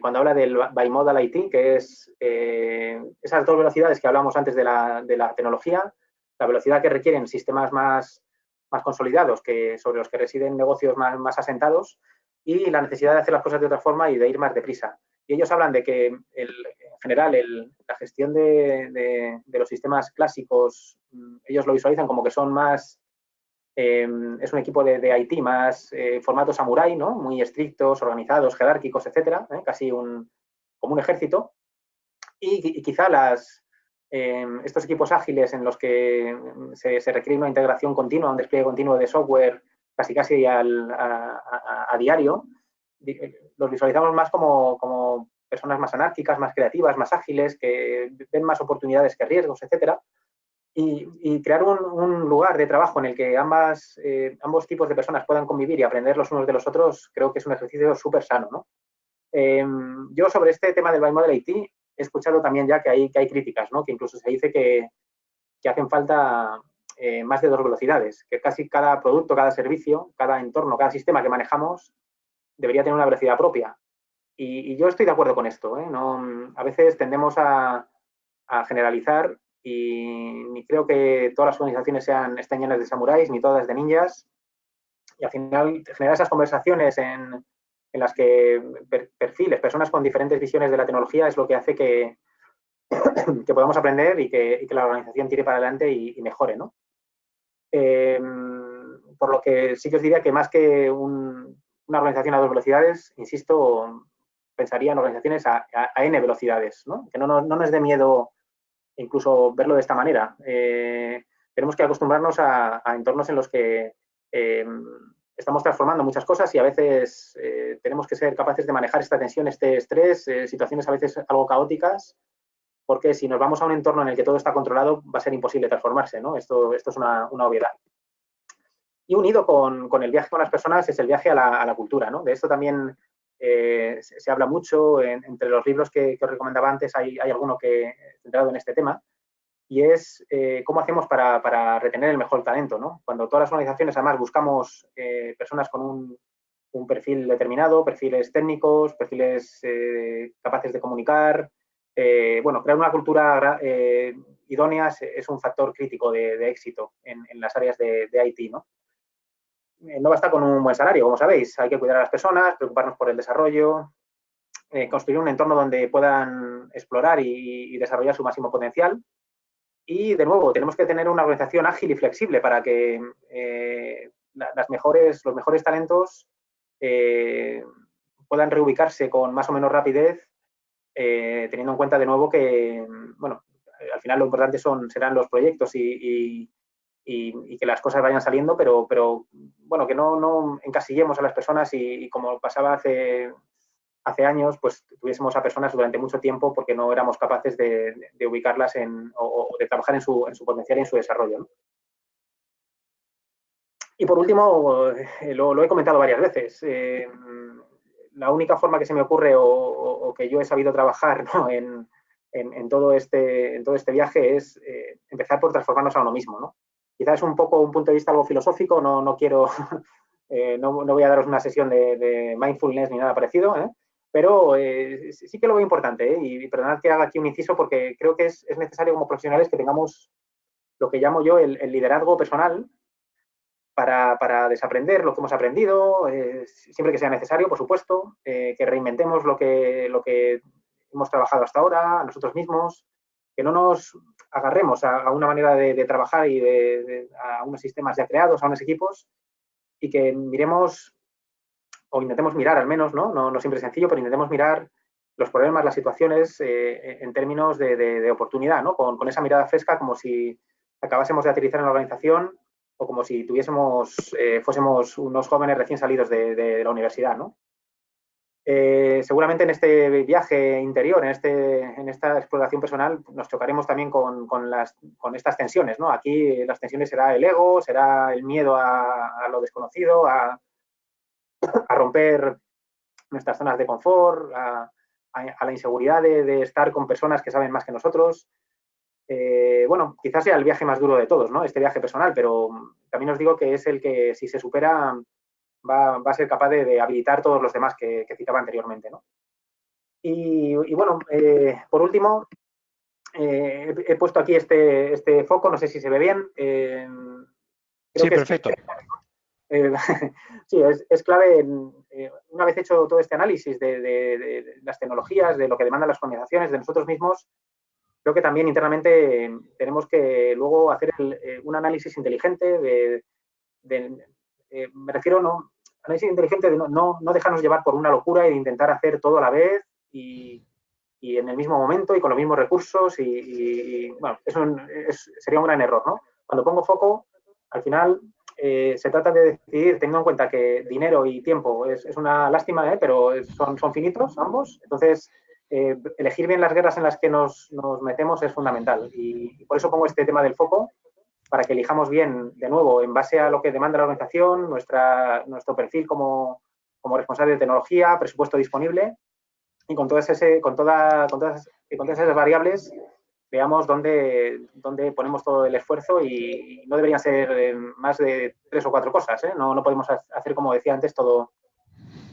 cuando habla del bimodal IT, que es esas dos velocidades que hablamos antes de la, de la tecnología, la velocidad que requieren sistemas más más consolidados, que, sobre los que residen negocios más, asentados, y la necesidad de hacer las cosas de otra forma y de ir más deprisa. Y ellos hablan de que, en general, la gestión de, los sistemas clásicos, mm, ellos lo visualizan como que son más, em, es un equipo de, IT más eh, formato samurai, ¿no? Muy estrictos, organizados, jerárquicos, etcétera, ¿eh? casi un, como un ejército. y quizá Em, estos equipos ágiles en los que se, requiere una integración continua, un despliegue continuo de software casi casi a, diario, los visualizamos más como, personas más anárquicas, más creativas, más ágiles, que ven más oportunidades que riesgos, etcétera. Y, crear un, lugar de trabajo en el que ambas, eh, ambos tipos de personas puedan convivir y aprender los unos de los otros, creo que es un ejercicio súper sano. Em, yo sobre este tema del Bimodel IT he escuchado también ya que hay, que hay críticas, ¿no? que incluso se dice que, hacen falta eh, más de dos velocidades, que casi cada producto, cada servicio, cada entorno, cada sistema que manejamos debería tener una velocidad propia. Y, yo estoy de acuerdo con esto. ¿eh? No, a veces tendemos a, generalizar y ni creo que todas las organizaciones sean, estén llenas de samuráis, ni todas de ninjas. Y al final, generar esas conversaciones en, en las que perfiles, personas con diferentes visiones de la tecnología es lo que hace que, que podamos aprender y que, la organización tire para adelante y, mejore. ¿no? Em, por lo que sí que os diría que más que una organización a dos velocidades, insisto, pensaría en organizaciones a, n velocidades, ¿no? que no, no, nos dé miedo incluso verlo de esta manera. Eh, tenemos que acostumbrarnos a, entornos en los que em, estamos transformando muchas cosas y a veces eh, tenemos que ser capaces de manejar esta tensión, este estrés, eh, situaciones a veces algo caóticas, porque si nos vamos a un entorno en el que todo está controlado, va a ser imposible transformarse, ¿no? Esto, esto es una, obviedad. Y unido con, el viaje con las personas es el viaje a la, cultura, ¿no? De esto también eh, se, habla mucho, entre los libros que, os recomendaba antes hay, hay alguno que centrado en este tema, y es eh, cómo hacemos para, retener el mejor talento. ¿no? Cuando todas las organizaciones además buscamos eh, personas con un, perfil determinado, perfiles técnicos, perfiles capaces de comunicar, bueno, crear una cultura idónea es, un factor crítico de, éxito en, las áreas de, IT. ¿no? No basta con un buen salario, como sabéis, hay que cuidar a las personas, preocuparnos por el desarrollo, construir un entorno donde puedan explorar y desarrollar su máximo potencial. Y de nuevo, tenemos que tener una organización ágil y flexible para que eh, las mejores, los mejores talentos eh, puedan reubicarse con más o menos rapidez, eh, teniendo en cuenta de nuevo que, bueno, al final lo importante son, serán los proyectos y, que las cosas vayan saliendo, pero, pero bueno, que no, no encasillemos a las personas y, como pasaba hace hace años pues tuviésemos a personas durante mucho tiempo porque no éramos capaces de, ubicarlas en, o, de trabajar en su, en su, potencial y en su desarrollo. Y por último, eh, lo, he comentado varias veces, eh, la única forma que se me ocurre o, que yo he sabido trabajar en, en, todo este, en todo este viaje es eh, empezar por transformarnos a uno mismo. ¿no? Quizás es un poco un punto de vista algo filosófico, no, no quiero, no, voy a daros una sesión de, mindfulness ni nada parecido, ¿eh? Pero eh, sí que lo veo importante, ¿eh? y perdonad que haga aquí un inciso porque creo que es, necesario como profesionales que tengamos lo que llamo yo el, liderazgo personal para, desaprender lo que hemos aprendido, eh, siempre que sea necesario, por supuesto, que reinventemos lo que, lo que hemos trabajado hasta ahora, nosotros mismos, que no nos agarremos a, una manera de, trabajar y de, a unos sistemas ya creados, a unos equipos, y que miremos o intentemos mirar al menos, ¿no? No, siempre es sencillo, pero intentemos mirar los problemas, las situaciones eh, en términos de, oportunidad, ¿no? Con, esa mirada fresca como si acabásemos de aterrizar en la organización o como si tuviésemos, eh, fuésemos unos jóvenes recién salidos de, la universidad, ¿no? Eh, seguramente en este viaje interior, en, este, en esta exploración personal, nos chocaremos también con, las, con estas tensiones. ¿no? Aquí las tensiones será el ego, será el miedo a, lo desconocido, a, a, romper nuestras zonas de confort, a, la inseguridad de, estar con personas que saben más que nosotros. Eh, bueno, quizás sea el viaje más duro de todos, ¿no? Este viaje personal, pero también os digo que es el que, si se supera, va, a ser capaz de, habilitar todos los demás que, citaba anteriormente. ¿no? Y, bueno, eh, por último, eh, he, puesto aquí este, este, foco, no sé si se ve bien. Eh, sí, perfecto. sí, es, clave, una vez hecho todo este análisis de, las tecnologías, de lo que demandan las organizaciones, de nosotros mismos, creo que también internamente tenemos que luego hacer un análisis inteligente de, me refiero no, análisis inteligente de no, no, dejarnos llevar por una locura y de intentar hacer todo a la vez y, en el mismo momento y con los mismos recursos y, bueno, sería un gran error, ¿no? Cuando pongo foco, al final eh, se trata de decidir teniendo en cuenta que dinero y tiempo es, una lástima, ¿eh? pero son, son finitos ambos, entonces eh, elegir bien las guerras en las que nos, nos metemos es fundamental y por eso pongo este tema del foco para que elijamos bien, de nuevo, en base a lo que demanda la organización, nuestro perfil como, responsable de tecnología, presupuesto disponible y con todas, con toda, con todas, con todas esas variables veamos dónde, dónde, ponemos todo el esfuerzo y, no deberían ser eh, más de tres o cuatro cosas. ¿eh? No, no, podemos hacer, como decía antes, todo,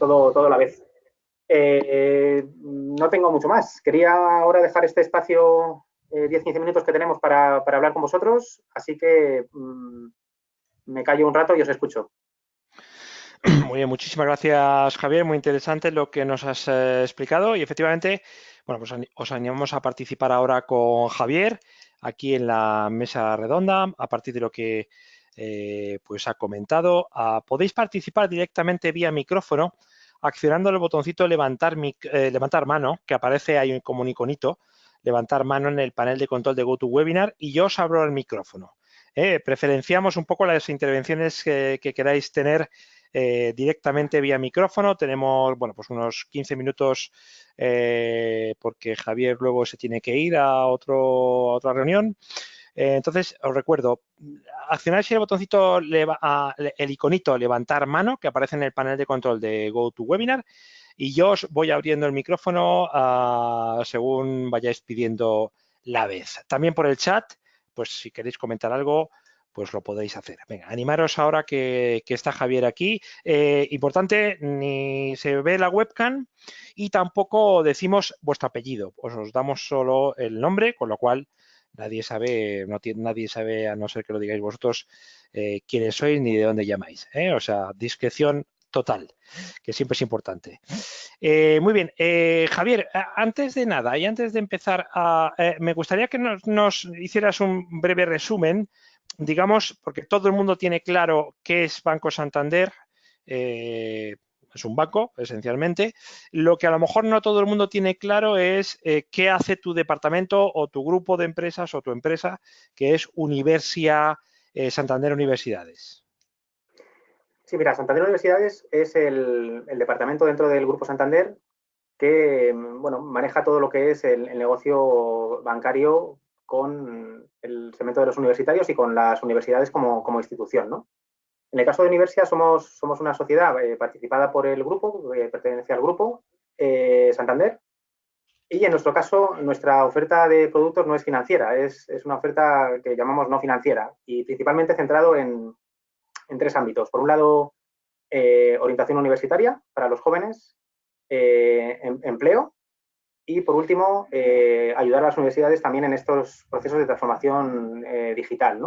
todo, todo a la vez. Eh, no tengo mucho más. Quería ahora dejar este espacio 10-15 eh, minutos que tenemos para, hablar con vosotros, así que mm, me callo un rato y os escucho. Muy bien, muchísimas gracias Javier, muy interesante lo que nos has eh, explicado y efectivamente, bueno, pues os animamos a participar ahora con Javier aquí en la mesa redonda a partir de lo que eh, pues ha comentado. Ah, podéis participar directamente vía micrófono accionando el botoncito levantar, levantar mano que aparece ahí como un iconito levantar mano en el panel de control de GoToWebinar y yo os abro el micrófono. Eh, preferenciamos un poco las intervenciones que, queráis tener eh, directamente vía micrófono. Tenemos, bueno, pues unos 15 minutos eh, porque Javier luego se tiene que ir a, otro, otra reunión. entonces, os recuerdo, accionáis el botoncito, el iconito levantar mano que aparece en el panel de control de GoToWebinar y yo os voy abriendo el micrófono ah, según vayáis pidiendo la vez. También por el chat, pues si queréis comentar algo, pues lo podéis hacer. Venga, animaros ahora que, está Javier aquí. Eh, importante, ni se ve la webcam y tampoco decimos vuestro apellido. Os, damos solo el nombre, con lo cual nadie sabe, nadie sabe, a no ser que lo digáis vosotros, eh, quiénes sois ni de dónde llamáis. ¿eh? O sea, discreción total, que siempre es importante. Eh, muy bien, eh, Javier, antes de nada y antes de empezar, eh, me gustaría que nos, hicieras un breve resumen, digamos, porque todo el mundo tiene claro qué es Banco Santander, es un banco, esencialmente. Lo que a lo mejor no todo el mundo tiene claro es qué hace tu departamento o tu grupo de empresas o tu empresa, que es Universia Santander Universidades. Sí, mira, Santander Universidades es el, departamento dentro del Grupo Santander que bueno, maneja todo lo que es el, negocio bancario con el segmento de los universitarios y con las universidades como, institución. ¿no? En el caso de Universia somos, somos una sociedad eh, participada por el grupo, que pertenece al grupo eh, Santander, y en nuestro caso, nuestra oferta de productos no es financiera, es, es, una oferta que llamamos no financiera y principalmente centrado en, en tres ámbitos. Por un lado, eh, orientación universitaria para los jóvenes, eh, em, empleo y, por último, eh, ayudar a las universidades también en estos procesos de transformación digital.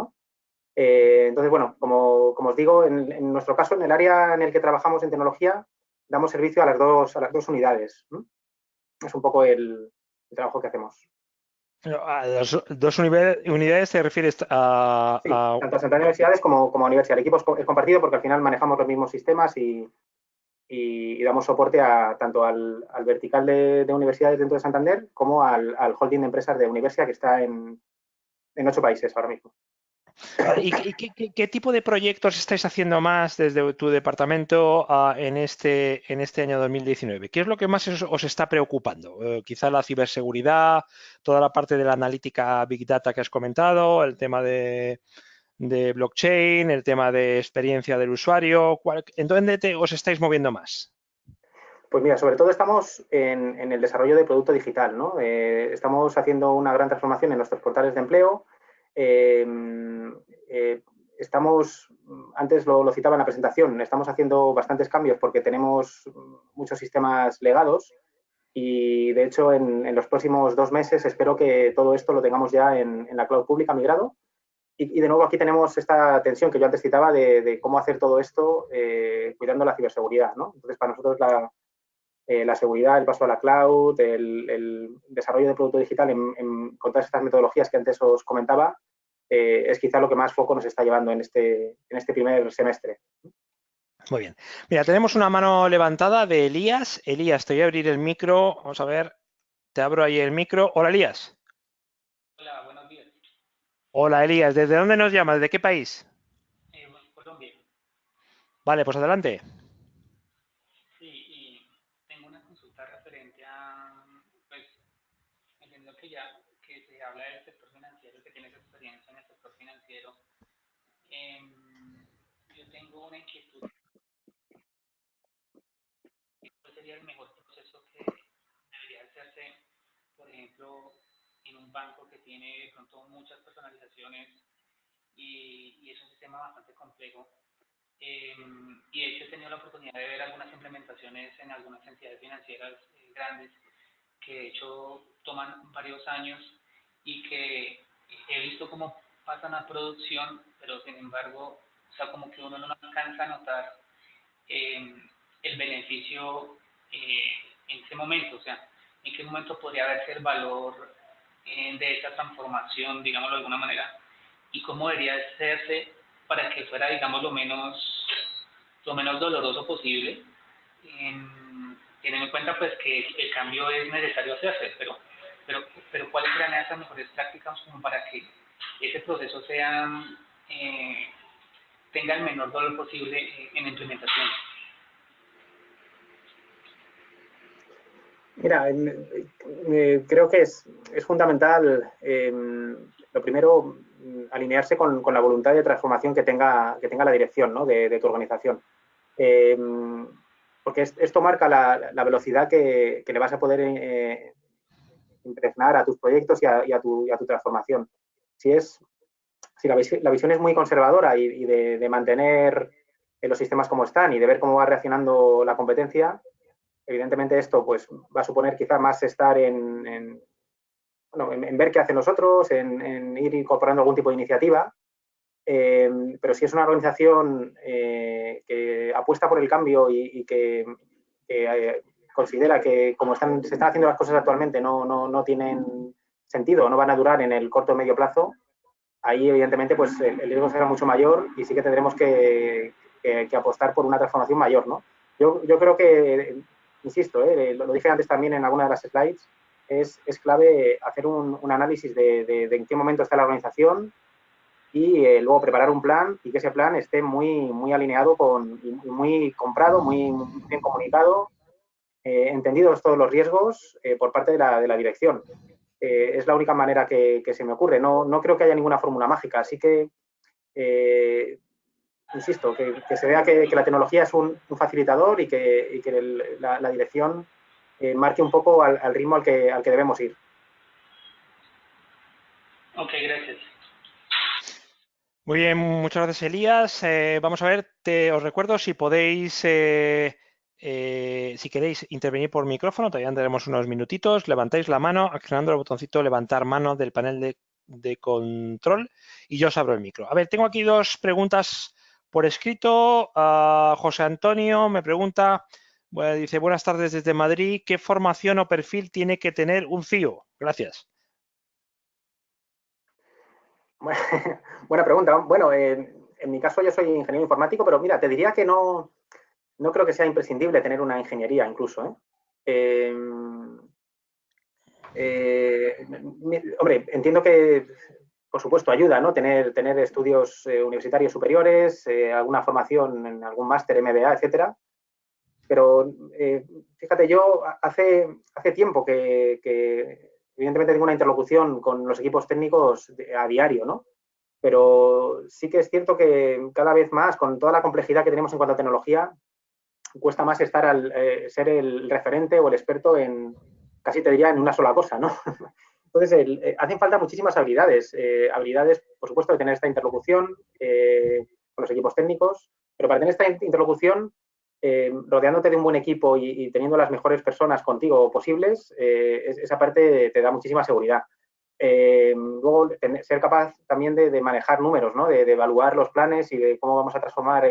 entonces, bueno, como, os digo, en, nuestro caso, en el área en el que trabajamos en tecnología, damos servicio a las dos, a las dos unidades. Es un poco el trabajo que hacemos. A las dos unidades te refieres a... tanto a universidades como, como a universidad. El equipo es compartido porque al final manejamos los mismos sistemas y, y, damos soporte a, tanto al, vertical de, universidades dentro de Santander como al, holding de empresas de universidad que está en, en ocho países ahora mismo. ¿Y qué, tipo de proyectos estáis haciendo más desde tu departamento ah, en, este, en este año 2019? ¿Qué es lo que más os, está preocupando? Eh, quizá la ciberseguridad, toda la parte de la analítica Big Data que has comentado, el tema de, blockchain, el tema de experiencia del usuario. ¿En dónde os estáis moviendo más? Pues mira, sobre todo estamos en, el desarrollo de producto digital, ¿no? Eh, estamos haciendo una gran transformación en nuestros portales de empleo. Em, eh, estamos, antes lo, citaba en la presentación, estamos haciendo bastantes cambios porque tenemos muchos sistemas legados y de hecho en, los próximos dos meses espero que todo esto lo tengamos ya en, la cloud pública migrado. Y, de nuevo aquí tenemos esta tensión que yo antes citaba de, cómo hacer todo esto eh, cuidando la ciberseguridad. ¿no? Entonces, para nosotros la, eh, la seguridad, el paso a la cloud, el, desarrollo de producto digital con todas estas metodologías que antes os comentaba, eh, es quizá lo que más foco nos está llevando en este, en este primer semestre. Muy bien. Mira, tenemos una mano levantada de Elías. Elías, te voy a abrir el micro. Vamos a ver. Te abro ahí el micro. Hola, Elías. Hola, buenos días. Hola, Elías. ¿Desde dónde nos llamas? ¿De qué país? Eh, Colombia. Vale, pues adelante. una inquietud. ¿Cuál sería el mejor proceso que debería hacerse, por ejemplo, en un banco que tiene de pronto muchas personalizaciones y, es un sistema bastante complejo? Em, y de hecho he tenido la oportunidad de ver algunas implementaciones en algunas entidades financieras eh, grandes que de hecho toman varios años y que he visto cómo pasan a producción, pero sin embargo o sea, como que uno no alcanza a notar eh, el beneficio eh, en ese momento, o sea, en qué momento podría verse el valor eh, de esa transformación, digámoslo de alguna manera, y cómo debería hacerse para que fuera, digamos, lo menos, lo menos doloroso posible, teniendo en cuenta pues que el cambio es necesario hacerse, pero, pero, pero cuáles serán esas mejores prácticas como para que ese proceso sea tenga el menor dolor posible eh, en implementación. Mira, eh, creo que es, es fundamental, em, lo primero, alinearse con, con, la voluntad de transformación que tenga, que tenga la dirección ¿no? de, tu organización. Em, porque esto marca la, la velocidad que, que, le vas a poder eh, impregnar a tus proyectos y a, y a, tu, y a tu transformación. Si es si la, visión es muy conservadora y, de, mantener los sistemas como están y de ver cómo va reaccionando la competencia, evidentemente esto pues, va a suponer quizá más estar en, ver qué hacen los otros, en, ir incorporando algún tipo de iniciativa. Eh, pero si es una organización eh, que apuesta por el cambio y, que, eh, considera que como están, se están haciendo las cosas actualmente no, no, no tienen sentido, no van a durar en el corto o medio plazo, ahí evidentemente pues el, riesgo será mucho mayor y sí que tendremos que, apostar por una transformación mayor, ¿no? Yo, creo que, insisto, ¿eh? lo, dije antes también en alguna de las slides, es, clave hacer un, análisis de, en qué momento está la organización y eh, luego preparar un plan y que ese plan esté muy, muy alineado con, y muy comprado, muy, bien comunicado, eh, entendidos todos los riesgos por parte de la, dirección. Eh, es la única manera que, se me ocurre. No, no, creo que haya ninguna fórmula mágica, así que, eh, insisto, que, se vea que, la tecnología es un, facilitador y que, la, dirección eh, marque un poco al, ritmo al que, al que debemos ir. Ok, gracias. Muy bien, muchas gracias Elías. vamos a ver, te, os recuerdo si podéis eh, si queréis intervenir por micrófono, todavía tenemos unos minutitos, levantáis la mano accionando el botoncito levantar mano del panel de, control y yo os abro el micro. A ver, tengo aquí dos preguntas por escrito. José Antonio me pregunta, dice, buenas tardes desde Madrid, ¿qué formación o perfil tiene que tener un CIO? Gracias. Buena pregunta. Bueno, en mi caso yo soy ingeniero informático, pero mira, te diría que no, no creo que sea imprescindible tener una ingeniería incluso. ¿eh? Em, eh, hombre, entiendo que por supuesto, ayuda, ¿no? Tener, estudios eh, universitarios superiores, eh, alguna formación en algún máster, MBA, etcétera. Pero fíjate, yo hace, hace tiempo que, evidentemente tengo una interlocución con los equipos técnicos a diario, ¿no? Pero sí que es cierto que cada vez más, con toda la complejidad que tenemos en cuanto a tecnología, cuesta más estar al ser el referente o el experto en, casi te diría, en una sola cosa, ¿no? Entonces, eh, hacen falta muchísimas habilidades. Eh, habilidades, por supuesto, de tener esta interlocución eh, con los equipos técnicos, pero para tener esta interlocución, rodeándote de un buen equipo y, teniendo las mejores personas contigo posibles, esa parte te da muchísima seguridad. luego, ser capaz también de, manejar números, ¿no? de, evaluar los planes y de cómo vamos a transformar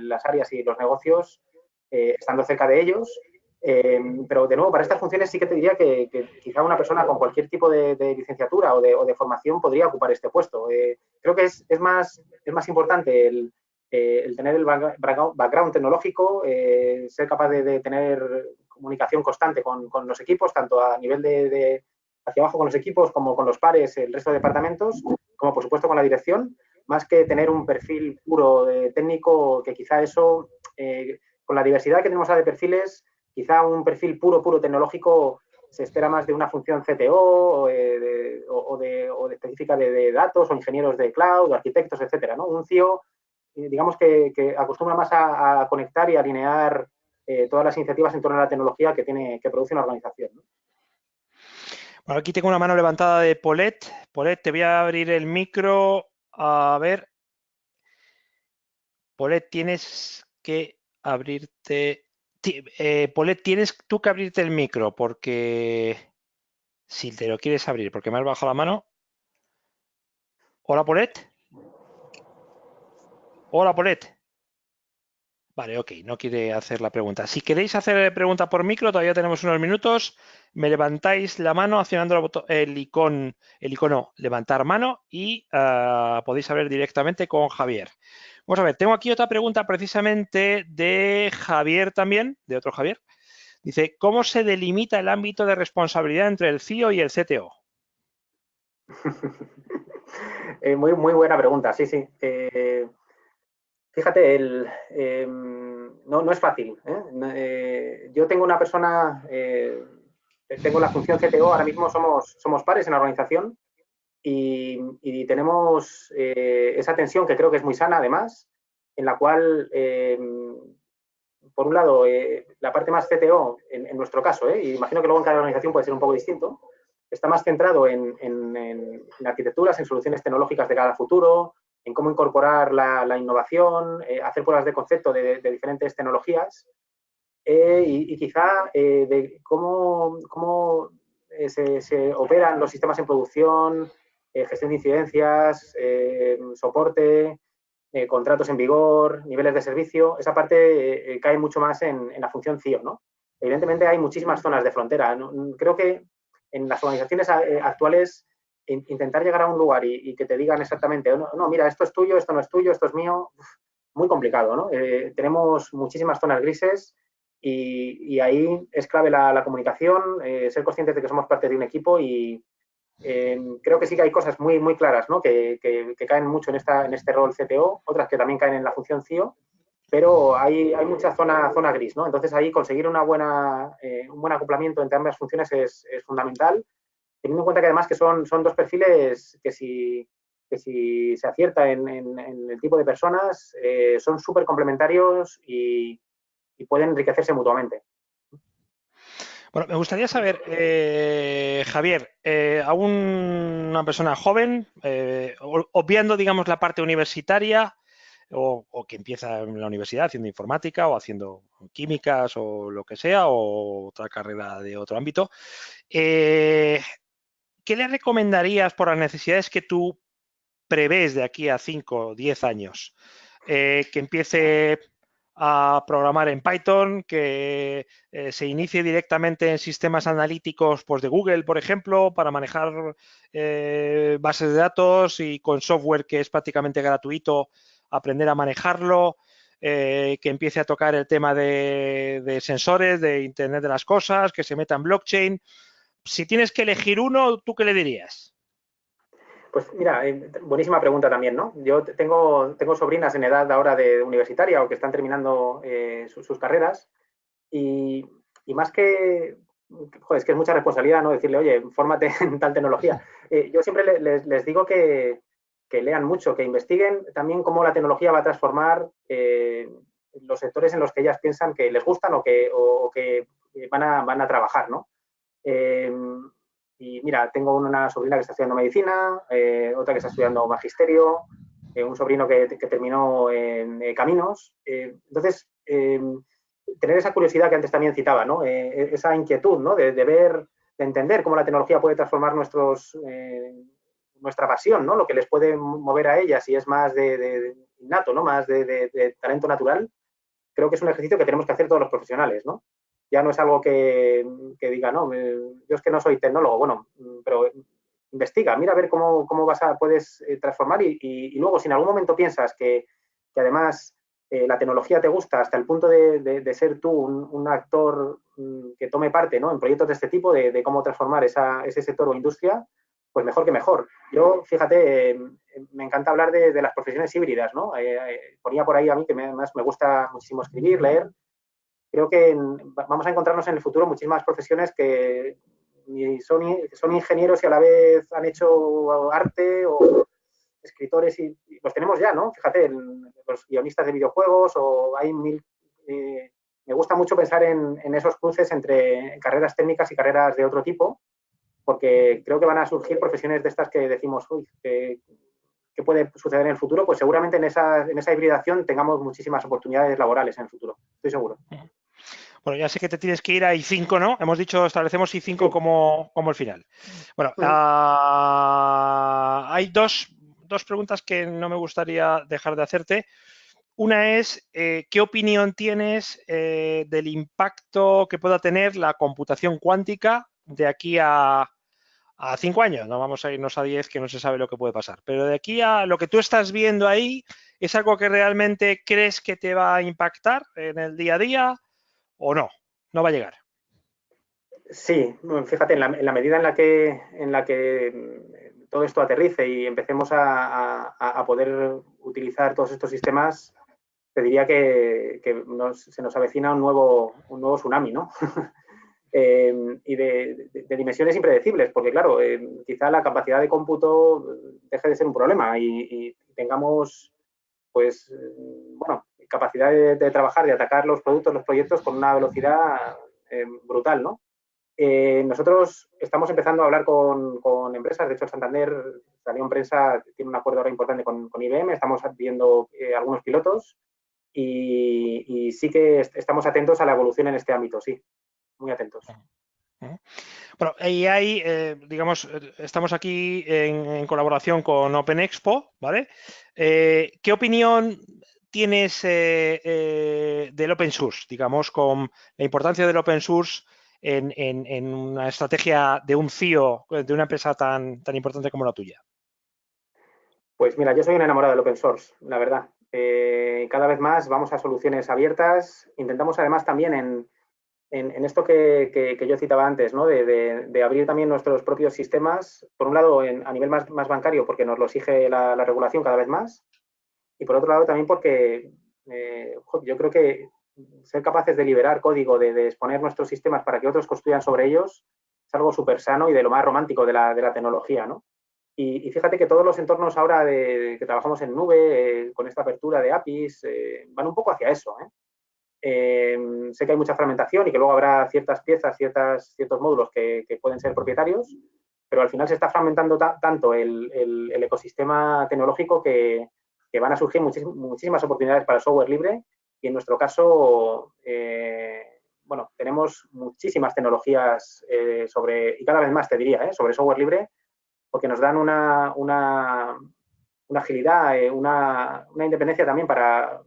las áreas y los negocios estando cerca de ellos eh, pero de nuevo, para estas funciones sí que te diría que, quizá una persona con cualquier tipo de, licenciatura o de, formación podría ocupar este puesto. Eh, creo que es, más, es más importante el, eh, tener el background tecnológico, ser capaz de, tener comunicación constante con, los equipos, tanto a nivel de, hacia abajo con los equipos como con los pares, el resto de departamentos, como por supuesto con la dirección, más que tener un perfil puro técnico, que quizá eso, con la diversidad que tenemos de perfiles, Quizá un perfil puro, puro tecnológico se espera más de una función CTO eh, o, de, específica de, datos o ingenieros de cloud, o arquitectos, etcétera. ¿no? Un CIO, eh, digamos que, acostumbra más a, conectar y alinear eh, todas las iniciativas en torno a la tecnología que, tiene, que produce una organización. Bueno, aquí tengo una mano levantada de Polet. Polet, te voy a abrir el micro. A ver. Polet, tienes que abrirte eh, Polet, tienes tú que abrirte el micro porque si te lo quieres abrir, porque me has bajado la mano. Hola, Polet. Hola, Polet. Vale, ok, no quiere hacer la pregunta. Si queréis hacer pregunta por micro, todavía tenemos unos minutos. Me levantáis la mano accionando el, icono, el icono levantar mano y ah, podéis hablar directamente con Javier. Vamos a ver, tengo aquí otra pregunta precisamente de Javier también, de otro Javier. Dice, ¿cómo se delimita el ámbito de responsabilidad entre el CIO y el CTO? Eh, muy, muy buena pregunta, sí, sí. Eh, fíjate, em, no, es fácil. ¿eh? yo tengo una persona, tengo la función CTO, ahora mismo somos, pares en la organización y, tenemos eh, esa tensión que creo que es muy sana además, en la cual, eh, por un lado, eh, la parte más CTO, en, nuestro caso, y imagino que luego en cada organización puede ser un poco distinto, está más centrado en, arquitecturas, en soluciones tecnológicas de cada futuro, en cómo incorporar la, innovación, hacer pruebas de concepto de, diferentes tecnologías y, quizá de cómo, cómo se, se, operan los sistemas en producción, eh, gestión de incidencias, eh, soporte, eh, contratos en vigor, niveles de servicio, esa parte cae mucho más en, la función CIO, ¿no? Evidentemente hay muchísimas zonas de frontera. Creo que en las organizaciones actuales intentar llegar a un lugar y, que te digan exactamente, no, mira, esto es tuyo, esto no es tuyo, esto es mío, muy complicado, ¿no? tenemos muchísimas zonas grises y, ahí es clave la, comunicación, ser conscientes de que somos parte de un equipo y, creo que sí que hay cosas muy, muy claras ¿no? que, caen mucho en este rol CTO, otras que también caen en la función CIO, pero hay, hay mucha zona, zona gris. ¿no? Entonces ahí conseguir una buena, eh, un buen acoplamiento entre ambas funciones es, fundamental, teniendo en cuenta que además que son, son dos perfiles que si, que si se acierta en, el tipo de personas eh, son súper complementarios y pueden enriquecerse mutuamente. Bueno, me gustaría saber, eh, Javier, eh, a una persona joven, eh, obviando, digamos, la parte universitaria, o, que empieza en la universidad haciendo informática o haciendo químicas o lo que sea, o otra carrera de otro ámbito, ¿qué le recomendarías por las necesidades que tú prevés de aquí a 5 o 10 años? que empiece a programar en Python, que eh, se inicie directamente en sistemas analíticos pues, de Google, por ejemplo, para manejar eh, bases de datos y con software que es prácticamente gratuito, aprender a manejarlo, eh, que empiece a tocar el tema de, de, sensores, de Internet de las Cosas, que se meta en blockchain. Si tienes que elegir uno, ¿tú qué le dirías? Pues mira, eh, buenísima pregunta también, ¿no? Yo tengo, tengo sobrinas en edad ahora de universitaria o que están terminando eh, sus, carreras y, más que, joder, es que es mucha responsabilidad, ¿no? Decirle, oye, fórmate en tal tecnología. Eh, yo siempre les, digo que, lean mucho, que investiguen también cómo la tecnología va a transformar los sectores en los que ellas piensan que les gustan o que, o, que van, a, van a trabajar, ¿no? Y mira, tengo una sobrina que está estudiando medicina, eh, otra que está estudiando magisterio, eh, un sobrino que, terminó en eh, caminos. entonces, tener esa curiosidad que antes también citaba, ¿no? esa inquietud ¿no? de, ver, de entender cómo la tecnología puede transformar nuestros, nuestra pasión, ¿no? lo que les puede mover a ellas y es más de, innato, ¿no? más de, talento natural, creo que es un ejercicio que tenemos que hacer todos los profesionales. ¿no? Ya no es algo que, diga, no, yo es que no soy tecnólogo, bueno, pero investiga, mira a ver cómo, vas a, puedes eh, transformar y, luego si en algún momento piensas que, además eh, la tecnología te gusta hasta el punto de, ser tú un, actor mm, que tome parte ¿no? en proyectos de este tipo, de, cómo transformar ese sector o industria, pues mejor que mejor. Yo, fíjate, eh, me encanta hablar de, las profesiones híbridas, ¿no? ponía por ahí a mí que me, me gusta muchísimo escribir, leer, creo que vamos a encontrarnos en el futuro muchísimas profesiones que son, son ingenieros y a la vez han hecho arte o escritores y, los tenemos ya, ¿no? Fíjate, los guionistas de videojuegos o hay mil... Eh, me gusta mucho pensar en, esos cruces entre carreras técnicas y carreras de otro tipo, porque creo que van a surgir profesiones de estas que decimos, uy, que, puede suceder en el futuro, pues seguramente en esa, en esa hibridación tengamos muchísimas oportunidades laborales en el futuro, estoy seguro. Bueno, ya sé que te tienes que ir a I5, ¿no? Hemos dicho, establecemos I5 como, como el final. Bueno, ah, hay dos, preguntas que no me gustaría dejar de hacerte. Una es, eh, ¿qué opinión tienes eh, del impacto que pueda tener la computación cuántica de aquí a, a cinco años? No vamos a irnos a diez, que no se sabe lo que puede pasar. Pero de aquí a lo que tú estás viendo ahí, ¿es algo que realmente crees que te va a impactar en el día a día? O no? ¿No va a llegar? Sí, fíjate, en la, medida en la que en la que mm, todo esto aterrice y empecemos a, poder utilizar todos estos sistemas, te diría que, se nos avecina un nuevo, un nuevo tsunami, ¿no? Eh, y de, dimensiones impredecibles, porque claro, eh, quizá la capacidad de cómputo deje de ser un problema y, y tengamos, pues, bueno, capacidad de, trabajar, de atacar los productos, los proyectos con una velocidad eh, brutal, ¿no? Eh, nosotros estamos empezando a hablar con, empresas, de hecho Santander salió en prensa, tiene un acuerdo ahora importante con, IBM, estamos viendo eh, algunos pilotos y, sí que estamos atentos a la evolución en este ámbito, sí, muy atentos. Bueno, y hay, digamos, estamos aquí en, en, colaboración con Open Expo, ¿vale? ¿Qué opinión tienes eh, eh, del open source, digamos, con la importancia del open source en, una estrategia de un CIO de una empresa tan, tan importante como la tuya? Pues mira, yo soy un enamorado del open source, la verdad. Eh, cada vez más vamos a soluciones abiertas. Intentamos además también en, esto que, yo citaba antes, ¿no? de, abrir también nuestros propios sistemas, por un lado a nivel más, bancario, porque nos lo exige la regulación cada vez más, y por otro lado también porque eh, yo creo que ser capaces de liberar código, de, exponer nuestros sistemas para que otros construyan sobre ellos, es algo súper sano y de lo más romántico de la, de la tecnología, ¿no? Y, fíjate que todos los entornos ahora que trabajamos en nube, eh, con esta apertura de APIs, eh, van un poco hacia eso. sé que hay mucha fragmentación y que luego habrá ciertas piezas, ciertas, ciertos módulos que, pueden ser propietarios, pero al final se está fragmentando tanto el, el, ecosistema tecnológico que, que van a surgir muchísimas oportunidades para el software libre y en nuestro caso, eh, bueno, tenemos muchísimas tecnologías eh, sobre, y cada vez más te diría, eh, sobre software libre, porque nos dan una, una, agilidad, una, una, independencia también para,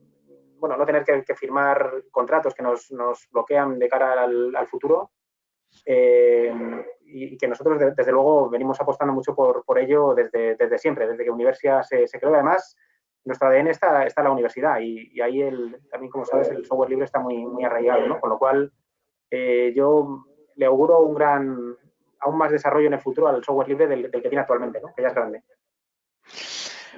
bueno, no tener que, firmar contratos que nos, nos, bloquean de cara al, al futuro. y, que nosotros, desde luego, venimos apostando mucho por, por ello desde, desde siempre, desde que Universia se, se creó. Además, nuestro ADN está, está en la universidad y, ahí el, también, como sabes, el software libre está muy, muy arraigado, ¿no? Con lo cual, eh, yo le auguro un gran, aún más desarrollo en el futuro al software libre del, que tiene actualmente, ¿no? Que ya es grande.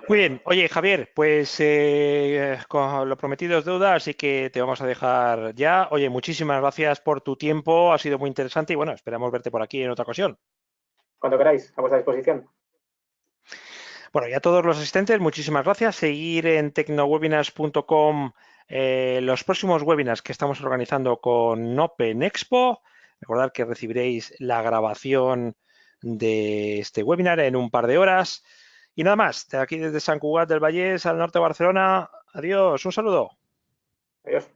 Muy bien, oye Javier, pues eh, con lo prometido es deuda, así que te vamos a dejar ya. Oye, muchísimas gracias por tu tiempo, ha sido muy interesante y bueno, esperamos verte por aquí en otra ocasión. Cuando queráis, a vuestra disposición. Bueno, y a todos los asistentes, muchísimas gracias. Seguir en tecnowebinars.com eh, los próximos webinars que estamos organizando con Open Expo. Recordad que recibiréis la grabación de este webinar en un par de horas. Y nada más, de aquí desde San Cugat del Vallés, al norte de Barcelona. Adiós, un saludo. Adiós.